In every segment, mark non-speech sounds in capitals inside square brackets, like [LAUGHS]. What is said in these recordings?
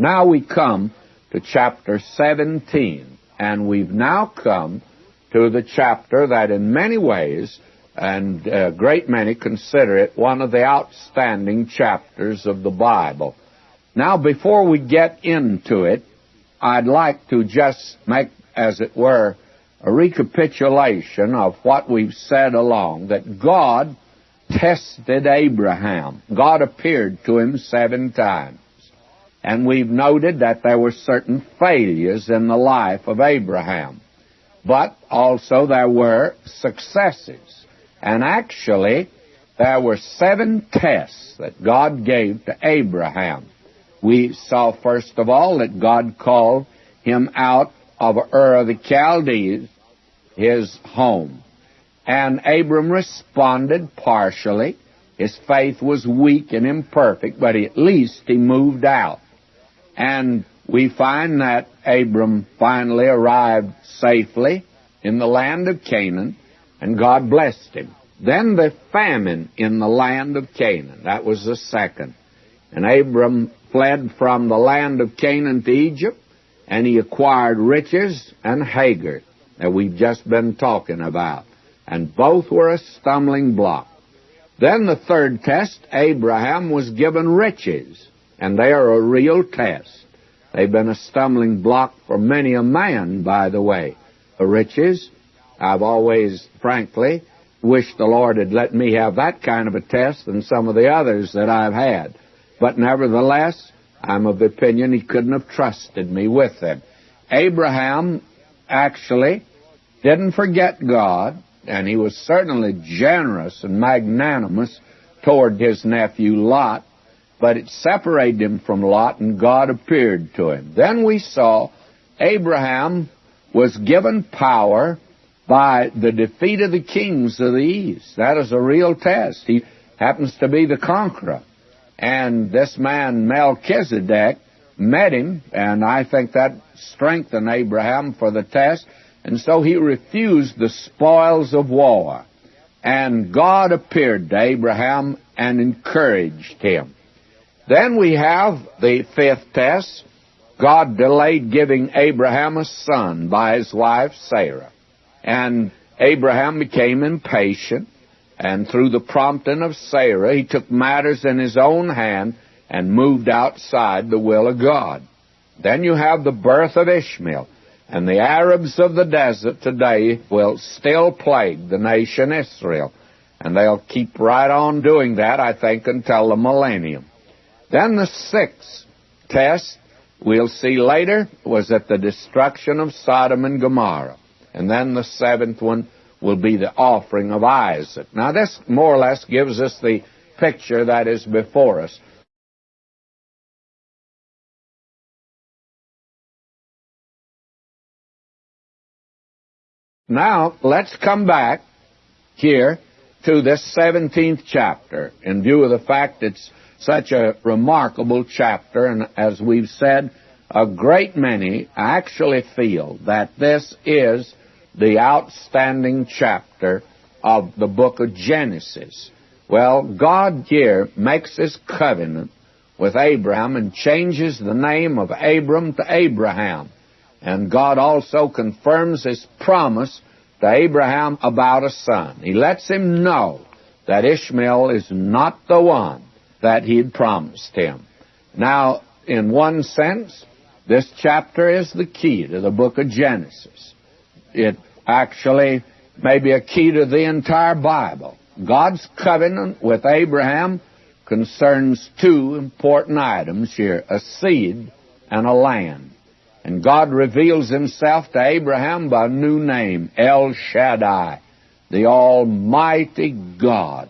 Now we come to chapter 17, and we've now come to the chapter that in many ways, and a great many consider it one of the outstanding chapters of the Bible. Now, before we get into it, I'd like to just make, as it were, a recapitulation of what we've said along, that God tested Abraham. God appeared to him seven times. And we've noted that there were certain failures in the life of Abraham. But also there were successes. And actually, there were seven tests that God gave to Abraham. We saw first of all that God called him out of Ur of the Chaldees, his home. And Abram responded partially. His faith was weak and imperfect, but at least he moved out. And we find that Abram finally arrived safely in the land of Canaan, and God blessed him. Then the famine in the land of Canaan. That was the second. And Abram fled from the land of Canaan to Egypt, and he acquired riches and Hagar that we've just been talking about. And both were a stumbling block. Then the third test, Abraham was given riches, and they are a real test. They've been a stumbling block for many a man, by the way. The riches, I've always, frankly, wished the Lord had let me have that kind of a test than some of the others that I've had. But nevertheless, I'm of the opinion he couldn't have trusted me with them. Abraham actually didn't forget God, and he was certainly generous and magnanimous toward his nephew Lot, but it separated him from Lot, and God appeared to him. Then we saw Abraham was given power by the defeat of the kings of the east. That is a real test. He happens to be the conqueror. And this man, Melchizedek, met him, and I think that strengthened Abraham for the test. And so he refused the spoils of war. And God appeared to Abraham and encouraged him. Then we have the fifth test. God delayed giving Abraham a son by his wife Sarah. And Abraham became impatient, and through the prompting of Sarah, he took matters in his own hand and moved outside the will of God. Then you have the birth of Ishmael. And the Arabs of the desert today will still plague the nation Israel. And they'll keep right on doing that, I think, until the millennium. Then the sixth test, we'll see later, was at the destruction of Sodom and Gomorrah. And then the seventh one will be the offering of Isaac. Now, this more or less gives us the picture that is before us. Now, let's come back here to this 17th chapter in view of the fact it's such a remarkable chapter, and as we've said, a great many actually feel that this is the outstanding chapter of the book of Genesis. Well, God here makes this covenant with Abraham and changes the name of Abram to Abraham. And God also confirms his promise to Abraham about a son. He lets him know that Ishmael is not the one that he had promised him. Now, in one sense, this chapter is the key to the book of Genesis. It actually may be a key to the entire Bible. God's covenant with Abraham concerns two important items here a seed and a land. And God reveals himself to Abraham by a new name, El Shaddai, the Almighty God.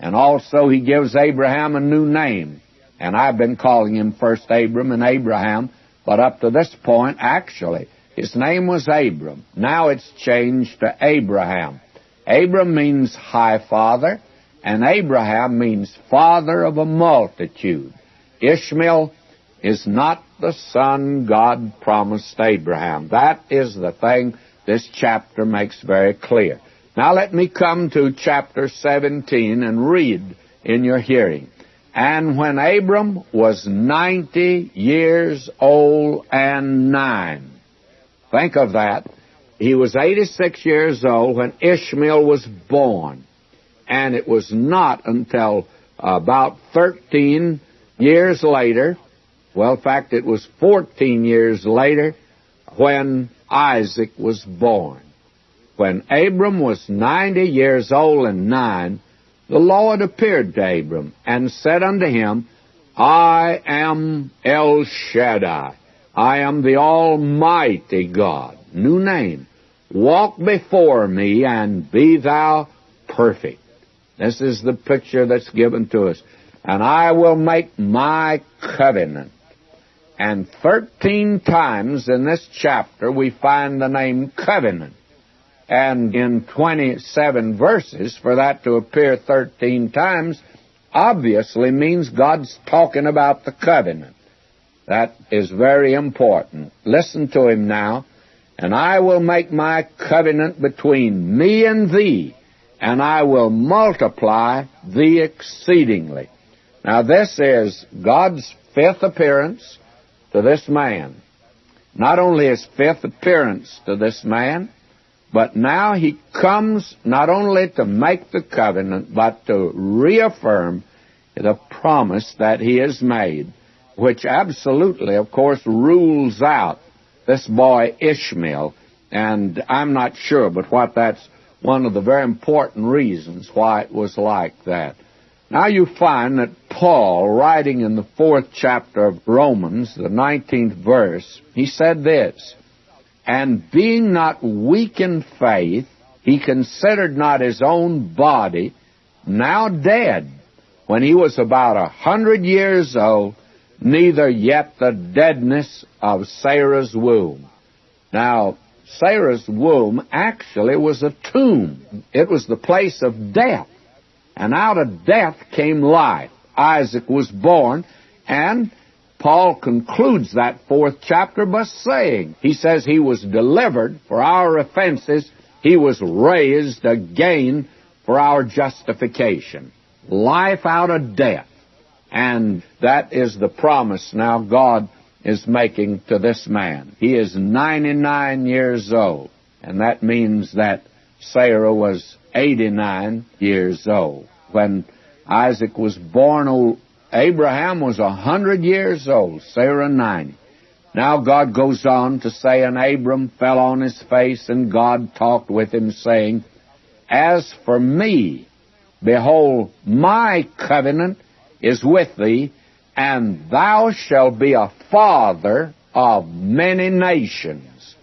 And also he gives Abraham a new name. And I've been calling him first Abram and Abraham, but up to this point, actually, his name was Abram. Now it's changed to Abraham. Abram means high father, and Abraham means father of a multitude. Ishmael is not the son God promised Abraham. That is the thing this chapter makes very clear. Now let me come to chapter 17 and read in your hearing. And when Abram was 90 years old and nine, think of that. He was 86 years old when Ishmael was born. And it was not until about 13 years later, well, in fact, it was 14 years later when Isaac was born. When Abram was 90 years old and nine, the Lord appeared to Abram and said unto him, I am El Shaddai. I am the Almighty God. New name. Walk before me and be thou perfect. This is the picture that's given to us. And I will make my covenant. And 13 times in this chapter we find the name covenant and in 27 verses, for that to appear 13 times, obviously means God's talking about the covenant. That is very important. Listen to him now. And I will make my covenant between me and thee, and I will multiply thee exceedingly. Now, this is God's fifth appearance to this man. Not only his fifth appearance to this man, but now he comes not only to make the covenant, but to reaffirm the promise that he has made, which absolutely, of course, rules out this boy Ishmael. And I'm not sure, but what that's one of the very important reasons why it was like that. Now you find that Paul, writing in the fourth chapter of Romans, the 19th verse, he said this, and being not weak in faith, he considered not his own body now dead when he was about a hundred years old, neither yet the deadness of Sarah's womb. Now, Sarah's womb actually was a tomb. It was the place of death. And out of death came life. Isaac was born, and Paul concludes that fourth chapter by saying, he says he was delivered for our offenses, he was raised again for our justification. Life out of death. And that is the promise now God is making to this man. He is 99 years old, and that means that Sarah was 89 years old. When Isaac was born, Abraham was a hundred years old, Sarah ninety. Now God goes on to say, And Abram fell on his face, and God talked with him, saying, As for me, behold, my covenant is with thee, and thou shalt be a father of many nations.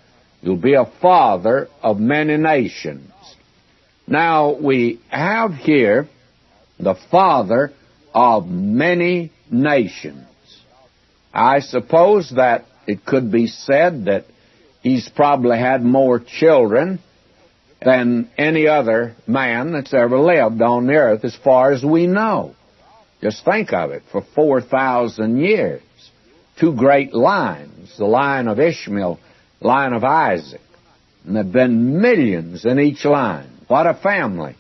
You'll be a father of many nations. Now we have here the father of many nations. I suppose that it could be said that he's probably had more children than any other man that's ever lived on the earth as far as we know. Just think of it, for 4,000 years. Two great lines, the line of Ishmael, line of Isaac. And there have been millions in each line. What a family.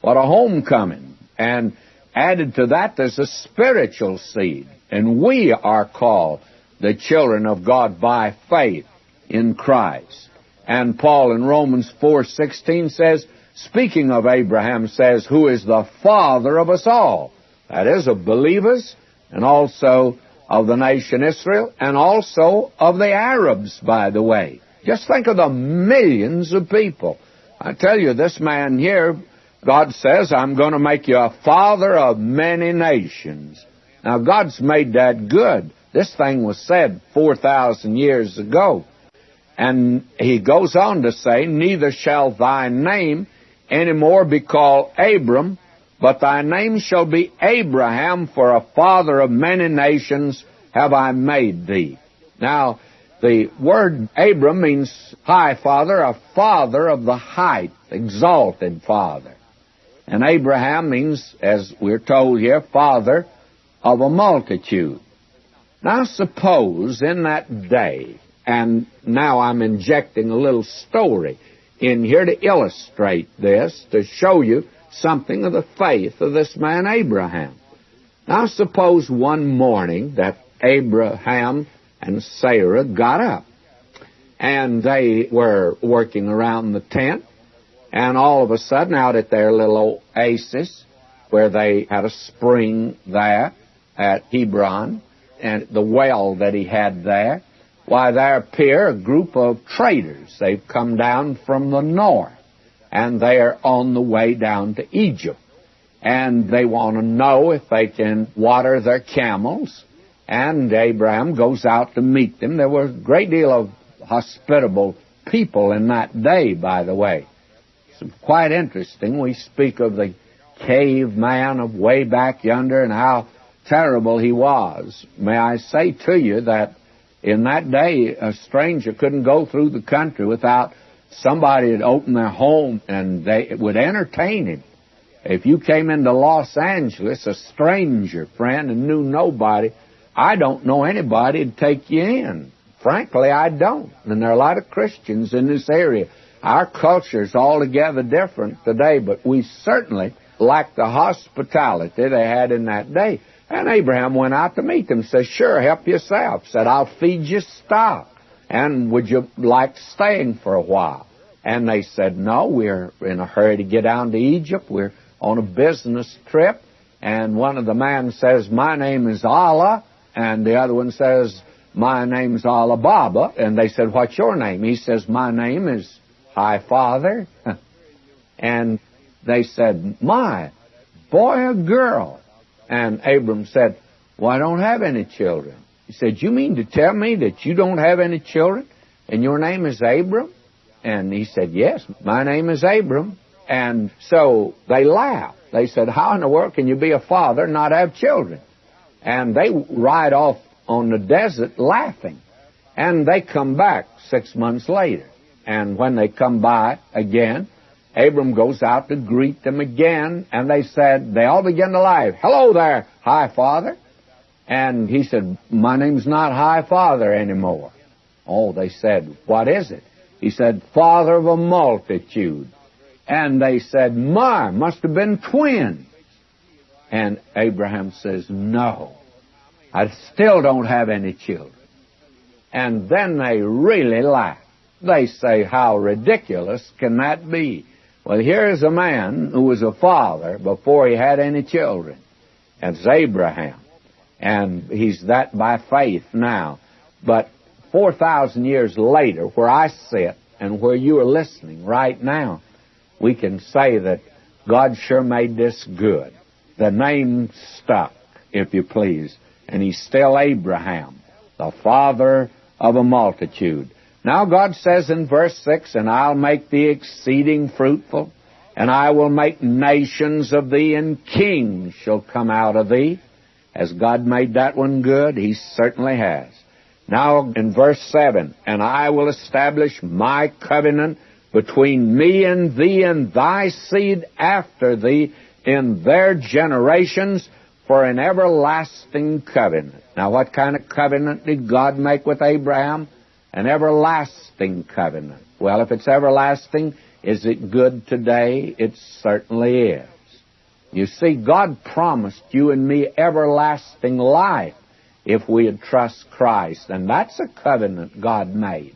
What a homecoming. And Added to that, there's a spiritual seed. And we are called the children of God by faith in Christ. And Paul in Romans 4:16 says, speaking of Abraham says, who is the father of us all. That is of believers and also of the nation Israel and also of the Arabs, by the way. Just think of the millions of people. I tell you, this man here God says, I'm going to make you a father of many nations. Now, God's made that good. This thing was said 4,000 years ago. And he goes on to say, Neither shall thy name any more be called Abram, but thy name shall be Abraham, for a father of many nations have I made thee. Now, the word Abram means high father, a father of the height, exalted father. And Abraham means, as we're told here, father of a multitude. Now suppose in that day, and now I'm injecting a little story in here to illustrate this, to show you something of the faith of this man Abraham. Now suppose one morning that Abraham and Sarah got up and they were working around the tent and all of a sudden out at their little oasis where they had a spring there at Hebron and the well that he had there, why there appear a group of traders. They've come down from the north and they're on the way down to Egypt. And they want to know if they can water their camels. And Abraham goes out to meet them. There were a great deal of hospitable people in that day, by the way. Quite interesting. We speak of the caveman of way back yonder and how terrible he was. May I say to you that in that day, a stranger couldn't go through the country without somebody had opened their home and they would entertain him. If you came into Los Angeles, a stranger friend and knew nobody, I don't know anybody to take you in. Frankly, I don't. And there are a lot of Christians in this area. Our culture is altogether different today, but we certainly lack the hospitality they had in that day. And Abraham went out to meet them. Said, sure, help yourself. Said, I'll feed you stock. And would you like staying for a while? And they said, no, we're in a hurry to get down to Egypt. We're on a business trip. And one of the men says, my name is Ali. And the other one says, my name's Ali Baba. And they said, what's your name? He says, my name is High Father. [LAUGHS] and they said, my, boy or girl? And Abram said, well, I don't have any children. He said, you mean to tell me that you don't have any children and your name is Abram? And he said, yes, my name is Abram. And so they laughed. They said, how in the world can you be a father and not have children? And they ride off on the desert laughing. And they come back six months later. And when they come by again, Abram goes out to greet them again, and they said, they all begin to laugh. Hello there, High Father. And he said, my name's not High Father anymore. Oh, they said, what is it? He said, Father of a multitude. And they said, My, must have been twins. And Abraham says, No, I still don't have any children. And then they really laugh. They say, How ridiculous can that be? Well, here's a man who was a father before he had any children. That's Abraham. And he's that by faith now. But 4,000 years later, where I sit and where you are listening right now, we can say that God sure made this good. The name stuck, if you please, and he's still Abraham, the father of a multitude. Now God says in verse 6, And I'll make thee exceeding fruitful, and I will make nations of thee, and kings shall come out of thee. Has God made that one good? He certainly has. Now in verse 7, And I will establish my covenant between me and thee and thy seed after thee in their generations for an everlasting covenant. Now what kind of covenant did God make with Abraham? An everlasting covenant. Well, if it's everlasting, is it good today? It certainly is. You see, God promised you and me everlasting life if we would trust Christ. And that's a covenant God made.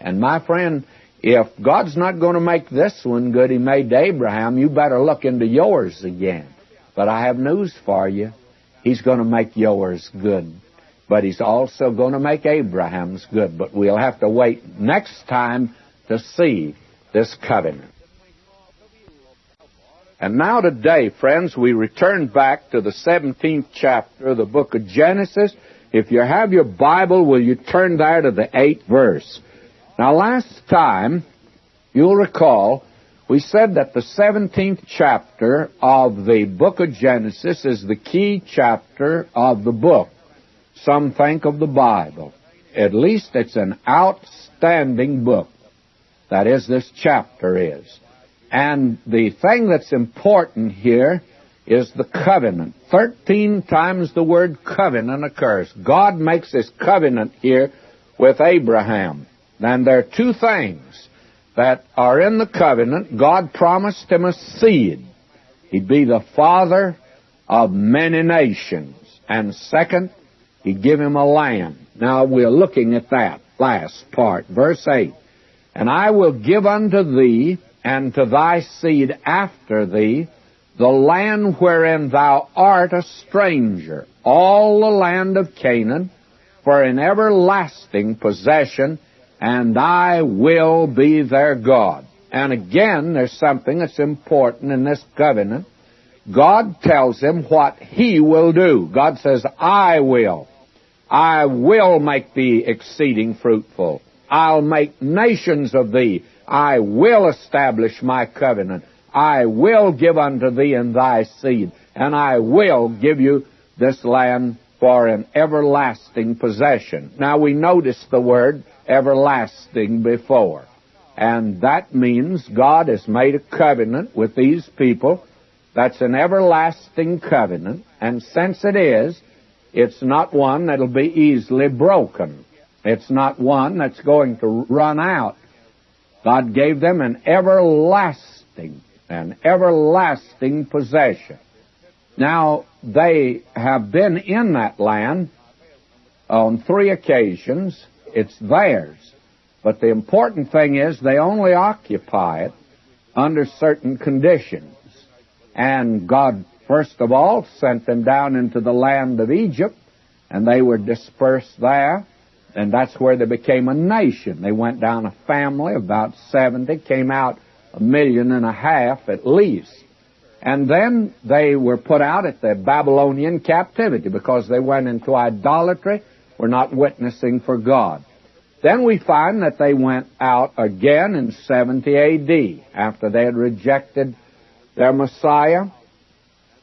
And my friend, if God's not going to make this one good he made to Abraham, you better look into yours again. But I have news for you. He's going to make yours good. But he's also going to make Abraham's good. But we'll have to wait next time to see this covenant. And now today, friends, we return back to the 17th chapter of the book of Genesis. If you have your Bible, will you turn there to the 8th verse? Now last time, you'll recall, we said that the 17th chapter of the book of Genesis is the key chapter of the book. Some think of the Bible. At least it's an outstanding book. That is, this chapter is. And the thing that's important here is the covenant. Thirteen times the word covenant occurs. God makes this covenant here with Abraham. And there are two things that are in the covenant. God promised him a seed. He'd be the father of many nations. And second, he give him a land. Now we're looking at that last part, verse 8. And I will give unto thee and to thy seed after thee the land wherein thou art a stranger, all the land of Canaan, for an everlasting possession, and I will be their God. And again, there's something that's important in this covenant. God tells him what he will do. God says, I will. I will make thee exceeding fruitful. I'll make nations of thee. I will establish my covenant. I will give unto thee and thy seed, and I will give you this land for an everlasting possession. Now we notice the word everlasting before. And that means God has made a covenant with these people. That's an everlasting covenant. And since it is, it's not one that'll be easily broken. It's not one that's going to run out. God gave them an everlasting an everlasting possession. Now, they have been in that land on three occasions. It's theirs. But the important thing is they only occupy it under certain conditions. And God, first of all, sent them down into the land of Egypt, and they were dispersed there. And that's where they became a nation. They went down a family, about 70, came out a million and a half at least. And then they were put out at the Babylonian captivity because they went into idolatry, were not witnessing for God. Then we find that they went out again in 70 AD after they had rejected their Messiah.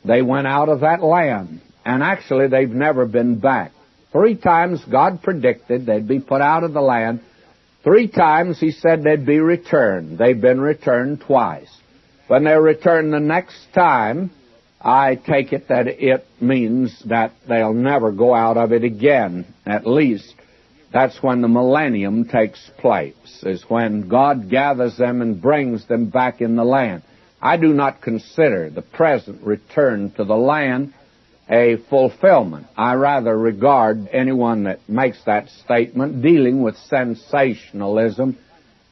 They went out of that land. And actually, they've never been back. Three times God predicted they'd be put out of the land Three times he said they'd be returned. They've been returned twice. When they're returned the next time, I take it that it means that they'll never go out of it again. At least that's when the millennium takes place, is when God gathers them and brings them back in the land. I do not consider the present return to the land a fulfillment. I rather regard anyone that makes that statement dealing with sensationalism,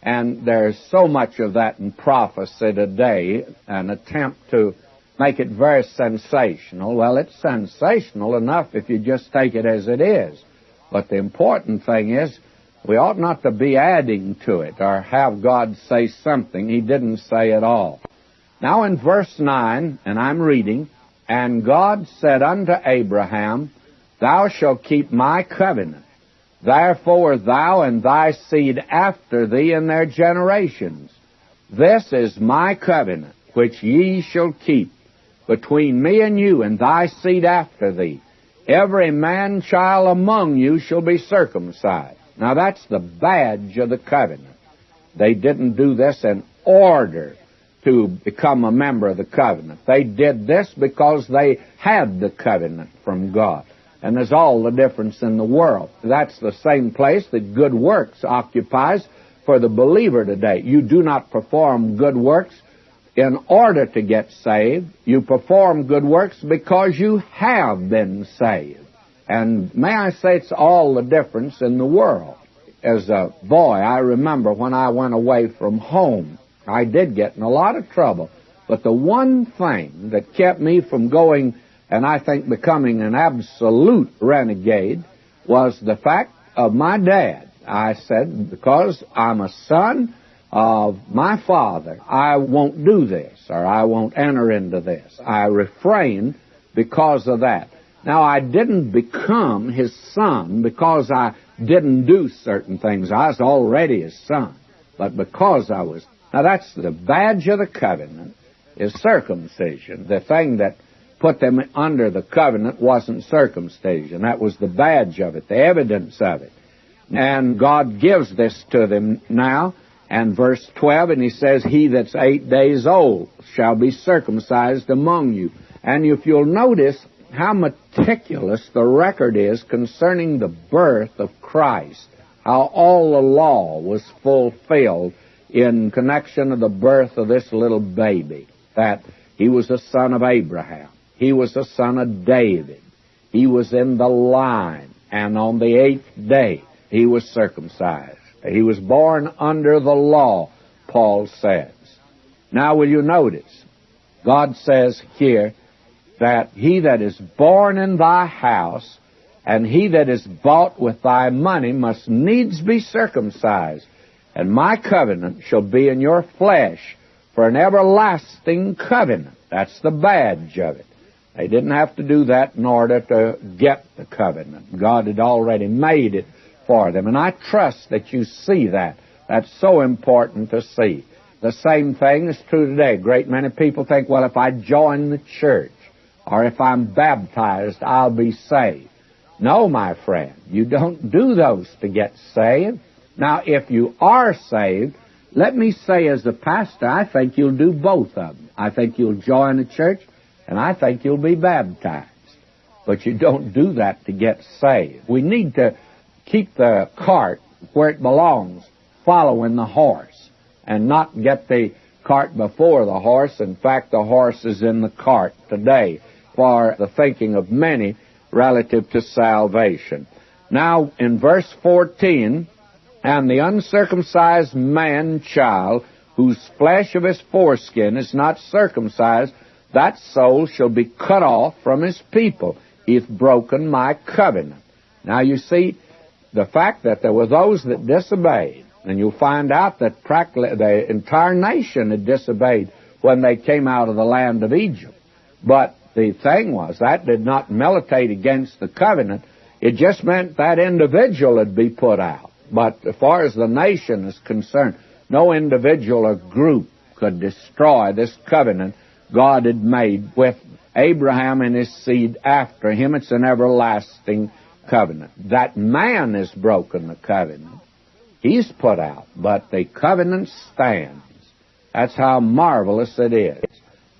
and there's so much of that in prophecy today, an attempt to make it very sensational. Well, it's sensational enough if you just take it as it is. But the important thing is, we ought not to be adding to it or have God say something He didn't say at all. Now in verse 9, and I'm reading, and God said unto Abraham, Thou shalt keep my covenant. Therefore thou and thy seed after thee in their generations. This is my covenant, which ye shall keep between me and you and thy seed after thee. Every man child among you shall be circumcised. Now that's the badge of the covenant. They didn't do this in order to become a member of the covenant. They did this because they had the covenant from God. And there's all the difference in the world. That's the same place that good works occupies for the believer today. You do not perform good works in order to get saved. You perform good works because you have been saved. And may I say it's all the difference in the world. As a boy, I remember when I went away from home I did get in a lot of trouble. But the one thing that kept me from going and I think becoming an absolute renegade was the fact of my dad. I said, because I'm a son of my father, I won't do this or I won't enter into this. I refrained because of that. Now, I didn't become his son because I didn't do certain things. I was already his son. But because I was now that's the badge of the covenant is circumcision. The thing that put them under the covenant wasn't circumcision. That was the badge of it, the evidence of it. And God gives this to them now. And verse 12, and he says, He that's eight days old shall be circumcised among you. And if you'll notice how meticulous the record is concerning the birth of Christ, how all the law was fulfilled in connection of the birth of this little baby, that he was the son of Abraham. He was the son of David. He was in the line, and on the eighth day he was circumcised. He was born under the law, Paul says. Now, will you notice? God says here that he that is born in thy house and he that is bought with thy money must needs be circumcised. And my covenant shall be in your flesh for an everlasting covenant. That's the badge of it. They didn't have to do that in order to get the covenant. God had already made it for them. And I trust that you see that. That's so important to see. The same thing is true today. A great many people think, well, if I join the church or if I'm baptized, I'll be saved. No, my friend, you don't do those to get saved. Now, if you are saved, let me say as a pastor, I think you'll do both of them. I think you'll join a church, and I think you'll be baptized. But you don't do that to get saved. We need to keep the cart where it belongs, following the horse, and not get the cart before the horse. In fact, the horse is in the cart today for the thinking of many relative to salvation. Now, in verse 14, and the uncircumcised man child, whose flesh of his foreskin is not circumcised, that soul shall be cut off from his people. Hath broken my covenant. Now you see, the fact that there were those that disobeyed, and you'll find out that practically the entire nation had disobeyed when they came out of the land of Egypt. But the thing was, that did not militate against the covenant. It just meant that individual would be put out. But as far as the nation is concerned, no individual or group could destroy this covenant God had made with Abraham and his seed after him. It's an everlasting covenant. That man has broken the covenant. He's put out, but the covenant stands. That's how marvelous it is.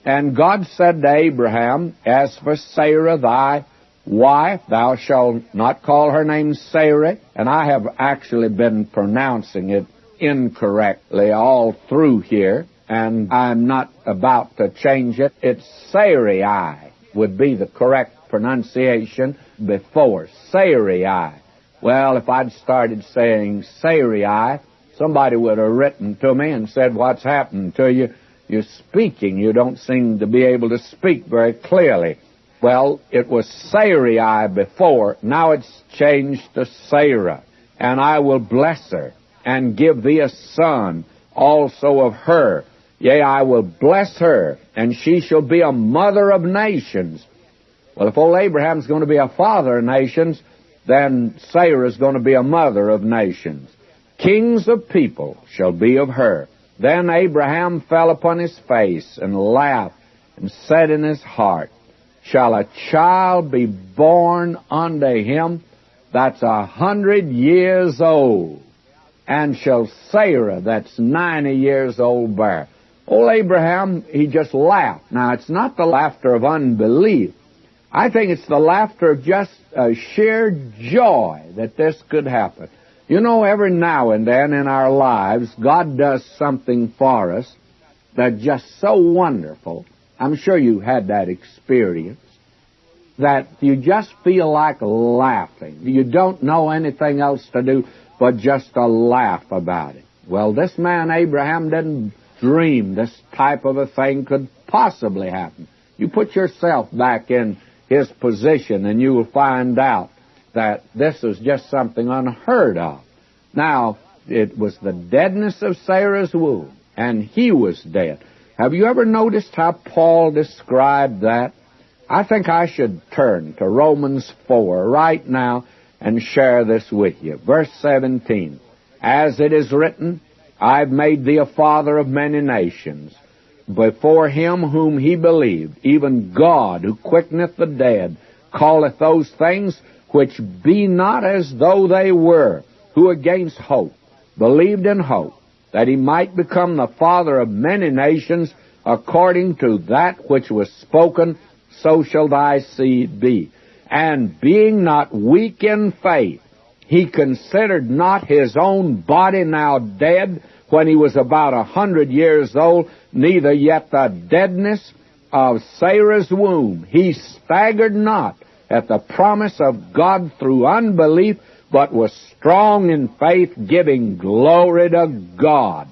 And God said to Abraham, As for Sarah thy wife, thou shalt not call her name Sarah. And I have actually been pronouncing it incorrectly all through here, and I'm not about to change it. It's Sarai would be the correct pronunciation before. Sarai. Well, if I'd started saying Sarai, somebody would have written to me and said, What's happened to you? You're speaking. You don't seem to be able to speak very clearly. Well, it was Sarai before. Now it's changed to Sarah. And I will bless her and give thee a son also of her. Yea, I will bless her, and she shall be a mother of nations. Well, if old Abraham's going to be a father of nations, then Sarah's going to be a mother of nations. Kings of people shall be of her. Then Abraham fell upon his face and laughed and said in his heart, Shall a child be born unto him that's a hundred years old? And shall Sarah that's ninety years old bear? Old Abraham, he just laughed. Now, it's not the laughter of unbelief. I think it's the laughter of just a sheer joy that this could happen. You know, every now and then in our lives, God does something for us that's just so wonderful. I'm sure you had that experience. That you just feel like laughing. You don't know anything else to do but just to laugh about it. Well, this man Abraham didn't dream this type of a thing could possibly happen. You put yourself back in his position and you will find out that this is just something unheard of. Now, it was the deadness of Sarah's womb, and he was dead. Have you ever noticed how Paul described that? I think I should turn to Romans 4 right now and share this with you. Verse 17. As it is written, I've made thee a father of many nations, before him whom he believed, even God, who quickeneth the dead, calleth those things which be not as though they were, who against hope believed in hope, that he might become the father of many nations, according to that which was spoken, so shall thy seed be. And being not weak in faith, he considered not his own body now dead when he was about a hundred years old, neither yet the deadness of Sarah's womb, he staggered not at the promise of God through unbelief, but was strong in faith, giving glory to God,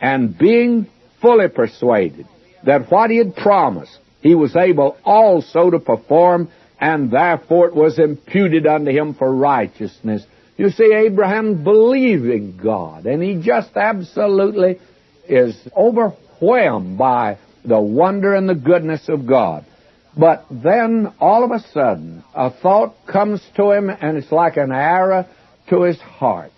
and being fully persuaded that what he had promised, he was able also to perform, and therefore it was imputed unto him for righteousness. You see, Abraham believing God, and he just absolutely is overwhelmed by the wonder and the goodness of God. But then, all of a sudden, a thought comes to him, and it's like an arrow to his heart.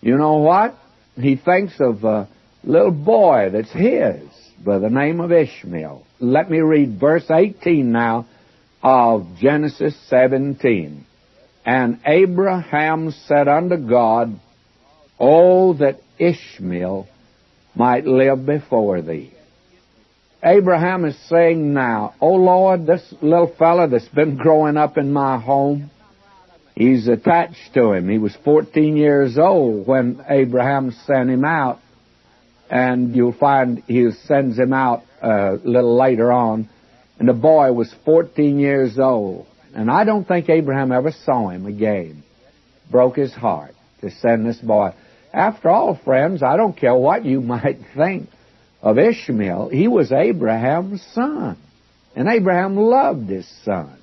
You know what? He thinks of a little boy that's his by the name of Ishmael. Let me read verse 18 now of Genesis 17. And Abraham said unto God, Oh, that Ishmael might live before thee. Abraham is saying now, Oh Lord, this little fellow that's been growing up in my home, he's attached to him. He was 14 years old when Abraham sent him out. And you'll find he sends him out a little later on. And the boy was 14 years old. And I don't think Abraham ever saw him again. Broke his heart to send this boy. After all, friends, I don't care what you [LAUGHS] might think of Ishmael, he was Abraham's son. And Abraham loved his son.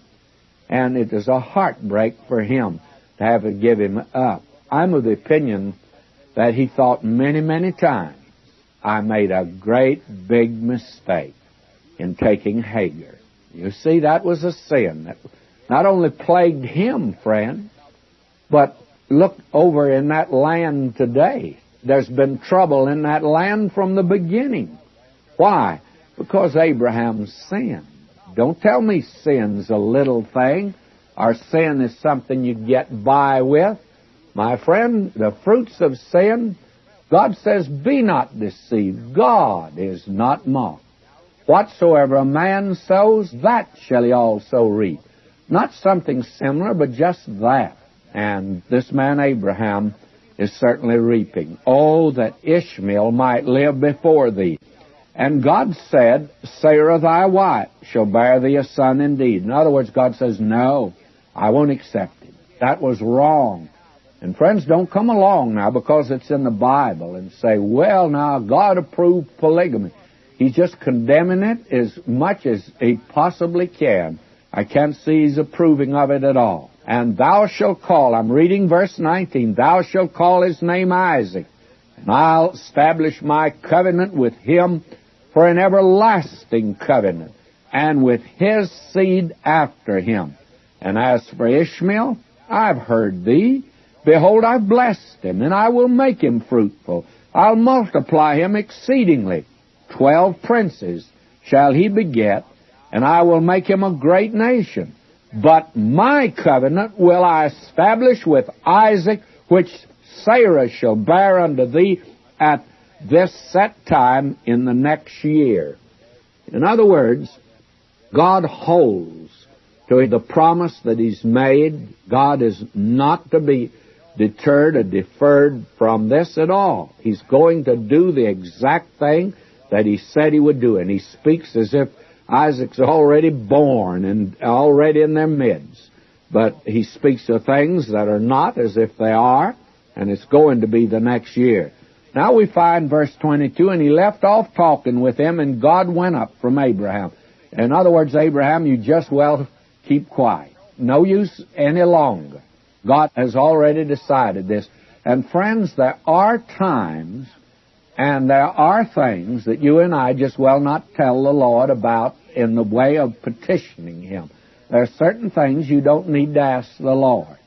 And it is a heartbreak for him to have to give him up. I'm of the opinion that he thought many, many times, I made a great big mistake in taking Hagar. You see, that was a sin that not only plagued him, friend, but look over in that land today. There's been trouble in that land from the beginning. Why? Because Abraham sinned. Don't tell me sin's a little thing, or sin is something you get by with. My friend, the fruits of sin, God says, Be not deceived. God is not mocked. Whatsoever a man sows, that shall he also reap. Not something similar, but just that. And this man Abraham is certainly reaping. Oh, that Ishmael might live before thee. And God said, Sarah thy wife shall bear thee a son indeed. In other words, God says, No, I won't accept it. That was wrong. And friends, don't come along now because it's in the Bible and say, well, now God approved polygamy. He's just condemning it as much as he possibly can. I can't see he's approving of it at all. And thou shalt call, I'm reading verse 19, thou shalt call his name Isaac, and I'll establish my covenant with him for an everlasting covenant, and with his seed after him. And as for Ishmael, I've heard thee. Behold, I've blessed him, and I will make him fruitful. I'll multiply him exceedingly. Twelve princes shall he beget, and I will make him a great nation. But my covenant will I establish with Isaac, which Sarah shall bear unto thee at this set time in the next year. In other words, God holds to the promise that He's made. God is not to be deterred or deferred from this at all. He's going to do the exact thing that He said He would do. And He speaks as if Isaac's already born and already in their midst. But He speaks of things that are not as if they are, and it's going to be the next year. Now we find verse 22, and he left off talking with him, and God went up from Abraham. In other words, Abraham, you just well keep quiet. No use any longer. God has already decided this. And friends, there are times and there are things that you and I just well not tell the Lord about in the way of petitioning Him. There are certain things you don't need to ask the Lord.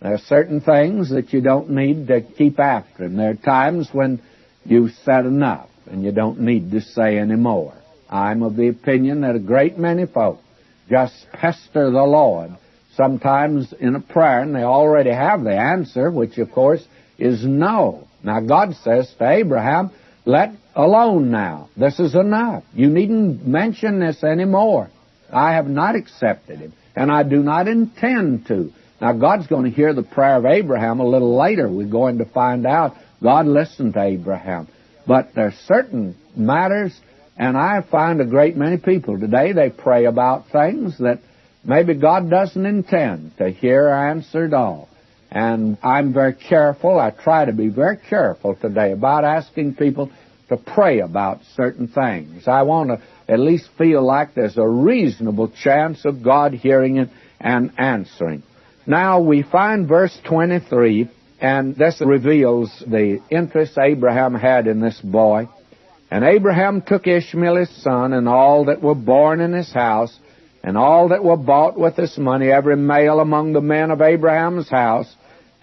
There are certain things that you don't need to keep after him. There are times when you've said enough and you don't need to say any more. I'm of the opinion that a great many folk just pester the Lord sometimes in a prayer and they already have the answer, which of course is no. Now God says to Abraham, let alone now. This is enough. You needn't mention this anymore. I have not accepted him and I do not intend to. Now, God's going to hear the prayer of Abraham a little later. We're going to find out God listened to Abraham. But there are certain matters And I find a great many people today, they pray about things that maybe God doesn't intend to hear answered all. And I'm very careful, I try to be very careful today about asking people to pray about certain things. I want to at least feel like there's a reasonable chance of God hearing it and answering. Now we find verse 23, and this reveals the interest Abraham had in this boy. And Abraham took Ishmael his son, and all that were born in his house, and all that were bought with his money, every male among the men of Abraham's house,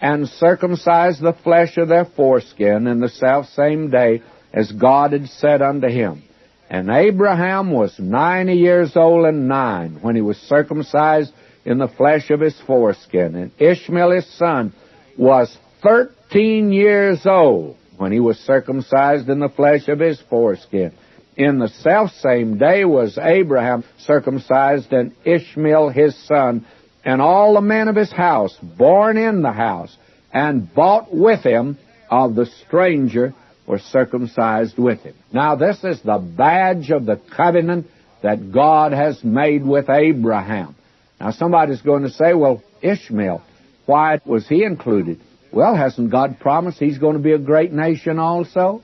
and circumcised the flesh of their foreskin in the self same day as God had said unto him. And Abraham was ninety years old and nine when he was circumcised in the flesh of his foreskin. And Ishmael his son was thirteen years old when he was circumcised in the flesh of his foreskin. In the self same day was Abraham circumcised and Ishmael his son, and all the men of his house, born in the house, and bought with him of the stranger were circumcised with him. Now this is the badge of the covenant that God has made with Abraham. Now somebody's going to say, well, Ishmael, why was he included? Well, hasn't God promised he's going to be a great nation also?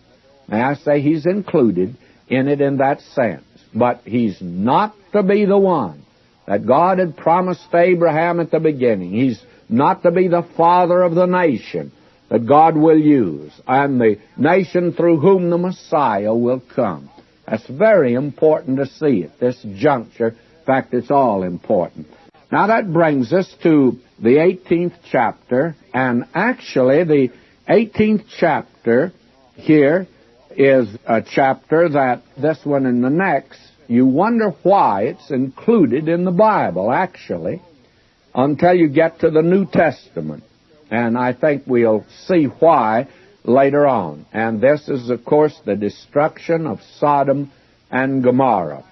May I say he's included in it in that sense. But he's not to be the one that God had promised Abraham at the beginning. He's not to be the father of the nation that God will use and the nation through whom the Messiah will come. That's very important to see at this juncture. In fact, it's all important. Now that brings us to the 18th chapter, and actually the 18th chapter here is a chapter that this one and the next, you wonder why it's included in the Bible, actually, until you get to the New Testament. And I think we'll see why later on. And this is, of course, the destruction of Sodom and Gomorrah.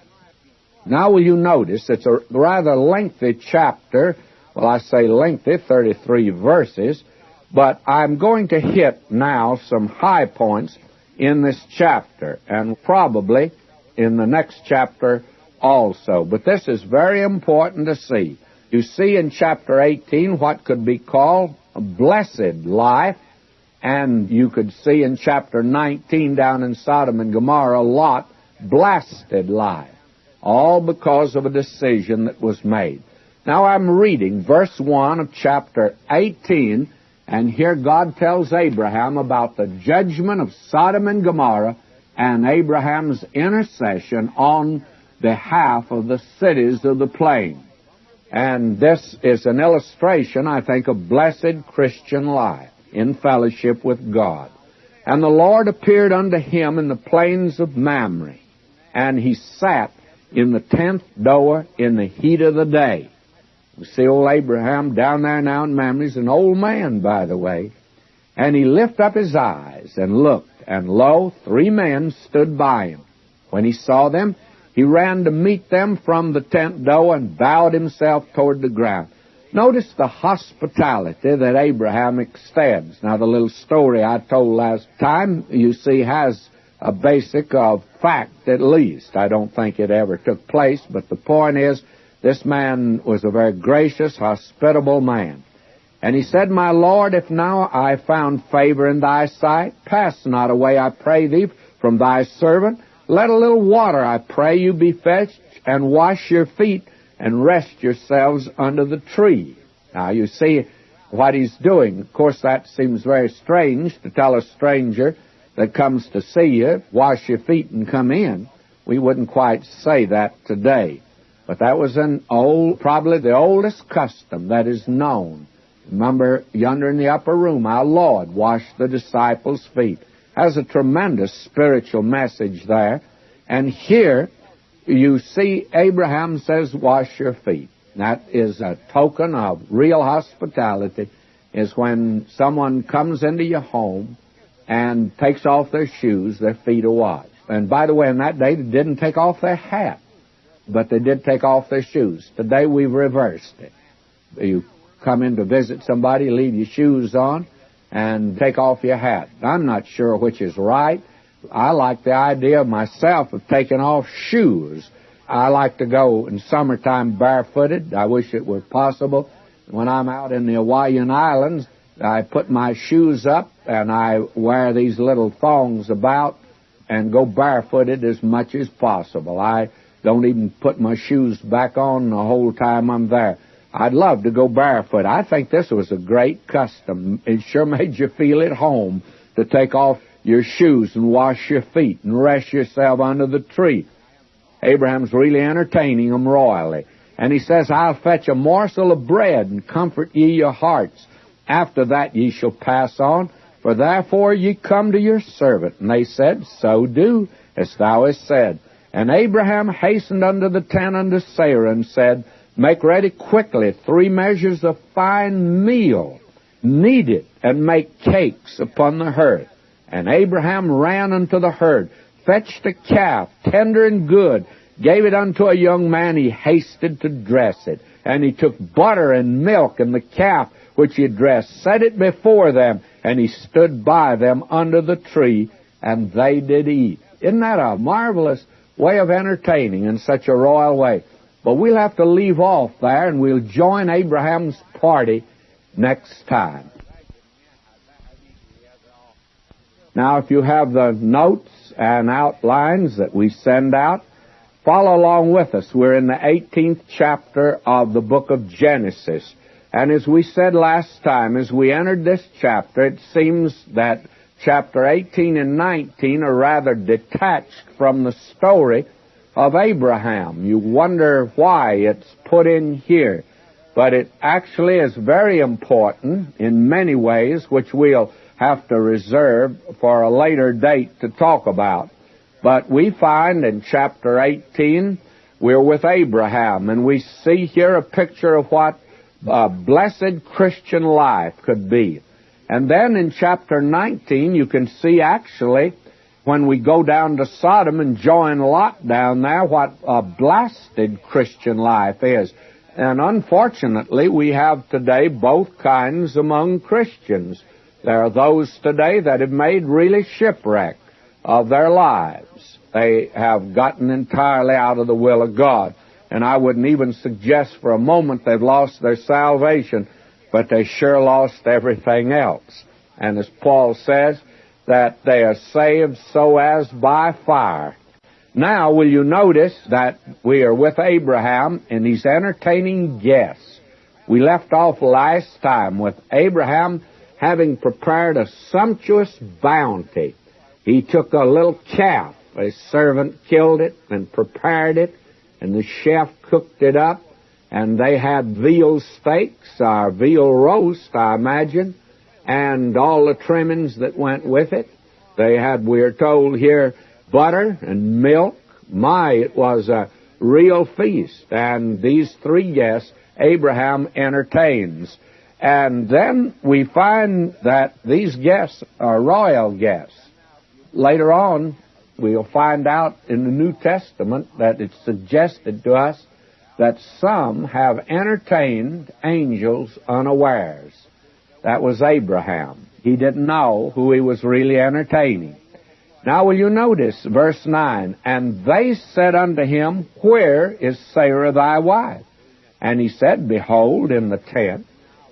Now, will you notice it's a rather lengthy chapter. Well, I say lengthy, 33 verses, but I'm going to hit now some high points in this chapter, and probably in the next chapter also. But this is very important to see. You see in chapter 18 what could be called blessed life, and you could see in chapter 19 down in Sodom and Gomorrah, a Lot, blasted life, all because of a decision that was made. Now I'm reading verse 1 of chapter 18, and here God tells Abraham about the judgment of Sodom and Gomorrah and Abraham's intercession on behalf of the cities of the plain. And this is an illustration, I think, of blessed Christian life in fellowship with God. And the Lord appeared unto him in the plains of Mamre, and he sat in the tenth door in the heat of the day. We see old Abraham down there now in Mamre. He's an old man, by the way. And he lifted up his eyes and looked, and lo, three men stood by him. When he saw them, he ran to meet them from the tent door and bowed himself toward the ground. Notice the hospitality that Abraham extends. Now, the little story I told last time, you see, has a basic of fact at least. I don't think it ever took place, but the point is, this man was a very gracious, hospitable man. And he said, My Lord, if now I found favor in thy sight, pass not away, I pray thee, from thy servant. Let a little water, I pray you, be fetched, and wash your feet, and rest yourselves under the tree. Now, you see what he's doing. Of course, that seems very strange to tell a stranger that comes to see you, wash your feet and come in. We wouldn't quite say that today. But that was an old, probably the oldest custom that is known. Remember, yonder in the upper room, our Lord washed the disciples' feet has a tremendous spiritual message there. And here you see Abraham says, wash your feet. That is a token of real hospitality, is when someone comes into your home and takes off their shoes, their feet are washed. And by the way, in that day, they didn't take off their hat, but they did take off their shoes. Today, we've reversed it. You come in to visit somebody, leave your shoes on, and take off your hat. I'm not sure which is right, I like the idea myself of taking off shoes. I like to go in summertime barefooted. I wish it were possible. When I'm out in the Hawaiian Islands, I put my shoes up and I wear these little thongs about and go barefooted as much as possible. I don't even put my shoes back on the whole time I'm there. I'd love to go barefoot. I think this was a great custom. It sure [LAUGHS] made you feel at home to take off your shoes and wash your feet and rest yourself under the tree. Abraham's really entertaining them royally. And he says, I'll fetch a morsel of bread and comfort ye your hearts. After that ye shall pass on, for therefore ye come to your servant. And they said, So do, as thou hast said. And Abraham hastened unto the tent unto Sarah and said, Make ready quickly three measures of fine meal, knead it, and make cakes upon the hearth. And Abraham ran unto the herd, fetched a calf, tender and good, gave it unto a young man, he hasted to dress it. And he took butter and milk and the calf which he dressed, set it before them, and he stood by them under the tree, and they did eat. Isn't that a marvelous way of entertaining in such a royal way? But we'll have to leave off there and we'll join Abraham's party next time. Now, if you have the notes and outlines that we send out, follow along with us. We're in the 18th chapter of the book of Genesis. And as we said last time, as we entered this chapter, it seems that chapter 18 and 19 are rather detached from the story of Abraham. You wonder why it's put in here. But it actually is very important in many ways, which we'll have to reserve for a later date to talk about. But we find in chapter 18, we're with Abraham, and we see here a picture of what a blessed Christian life could be. And then in chapter 19, you can see actually when we go down to Sodom and join Lot down there, what a blasted Christian life is. And unfortunately, we have today both kinds among Christians. There are those today that have made really shipwreck of their lives. They have gotten entirely out of the will of God. And I wouldn't even suggest for a moment they've lost their salvation, but they sure lost everything else. And as Paul says, that they are saved so as by fire. Now, will you notice that we are with Abraham and he's entertaining guests? We left off last time with Abraham having prepared a sumptuous bounty. He took a little calf. A servant killed it and prepared it, and the chef cooked it up, and they had veal steaks, or veal roast, I imagine, and all the trimmings that went with it. They had, we are told here, butter and milk. My, it was a real feast. And these three guests Abraham entertains. And then we find that these guests are royal guests. Later on, we'll find out in the New Testament that it's suggested to us that some have entertained angels unawares. That was Abraham. He didn't know who he was really entertaining. Now will you notice verse 9, And they said unto him, Where is Sarah thy wife? And he said, Behold, in the tent.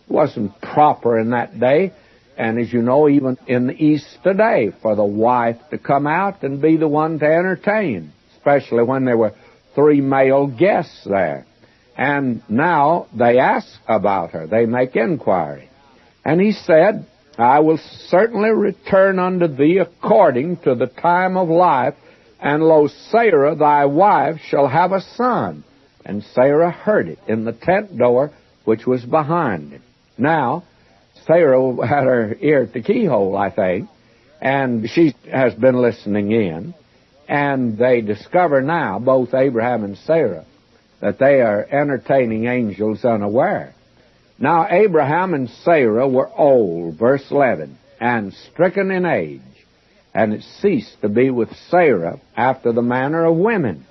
It wasn't proper in that day, and as you know, even in the East today, for the wife to come out and be the one to entertain, especially when there were three male guests there. And now they ask about her. They make inquiry. And he said, I will certainly return unto thee according to the time of life, and lo, Sarah thy wife shall have a son. And Sarah heard it in the tent door which was behind him. Now, Sarah had her ear at the keyhole, I think, and she has been listening in, and they discover now, both Abraham and Sarah, that they are entertaining angels unaware. Now Abraham and Sarah were old, verse 11, and stricken in age, and it ceased to be with Sarah after the manner of women.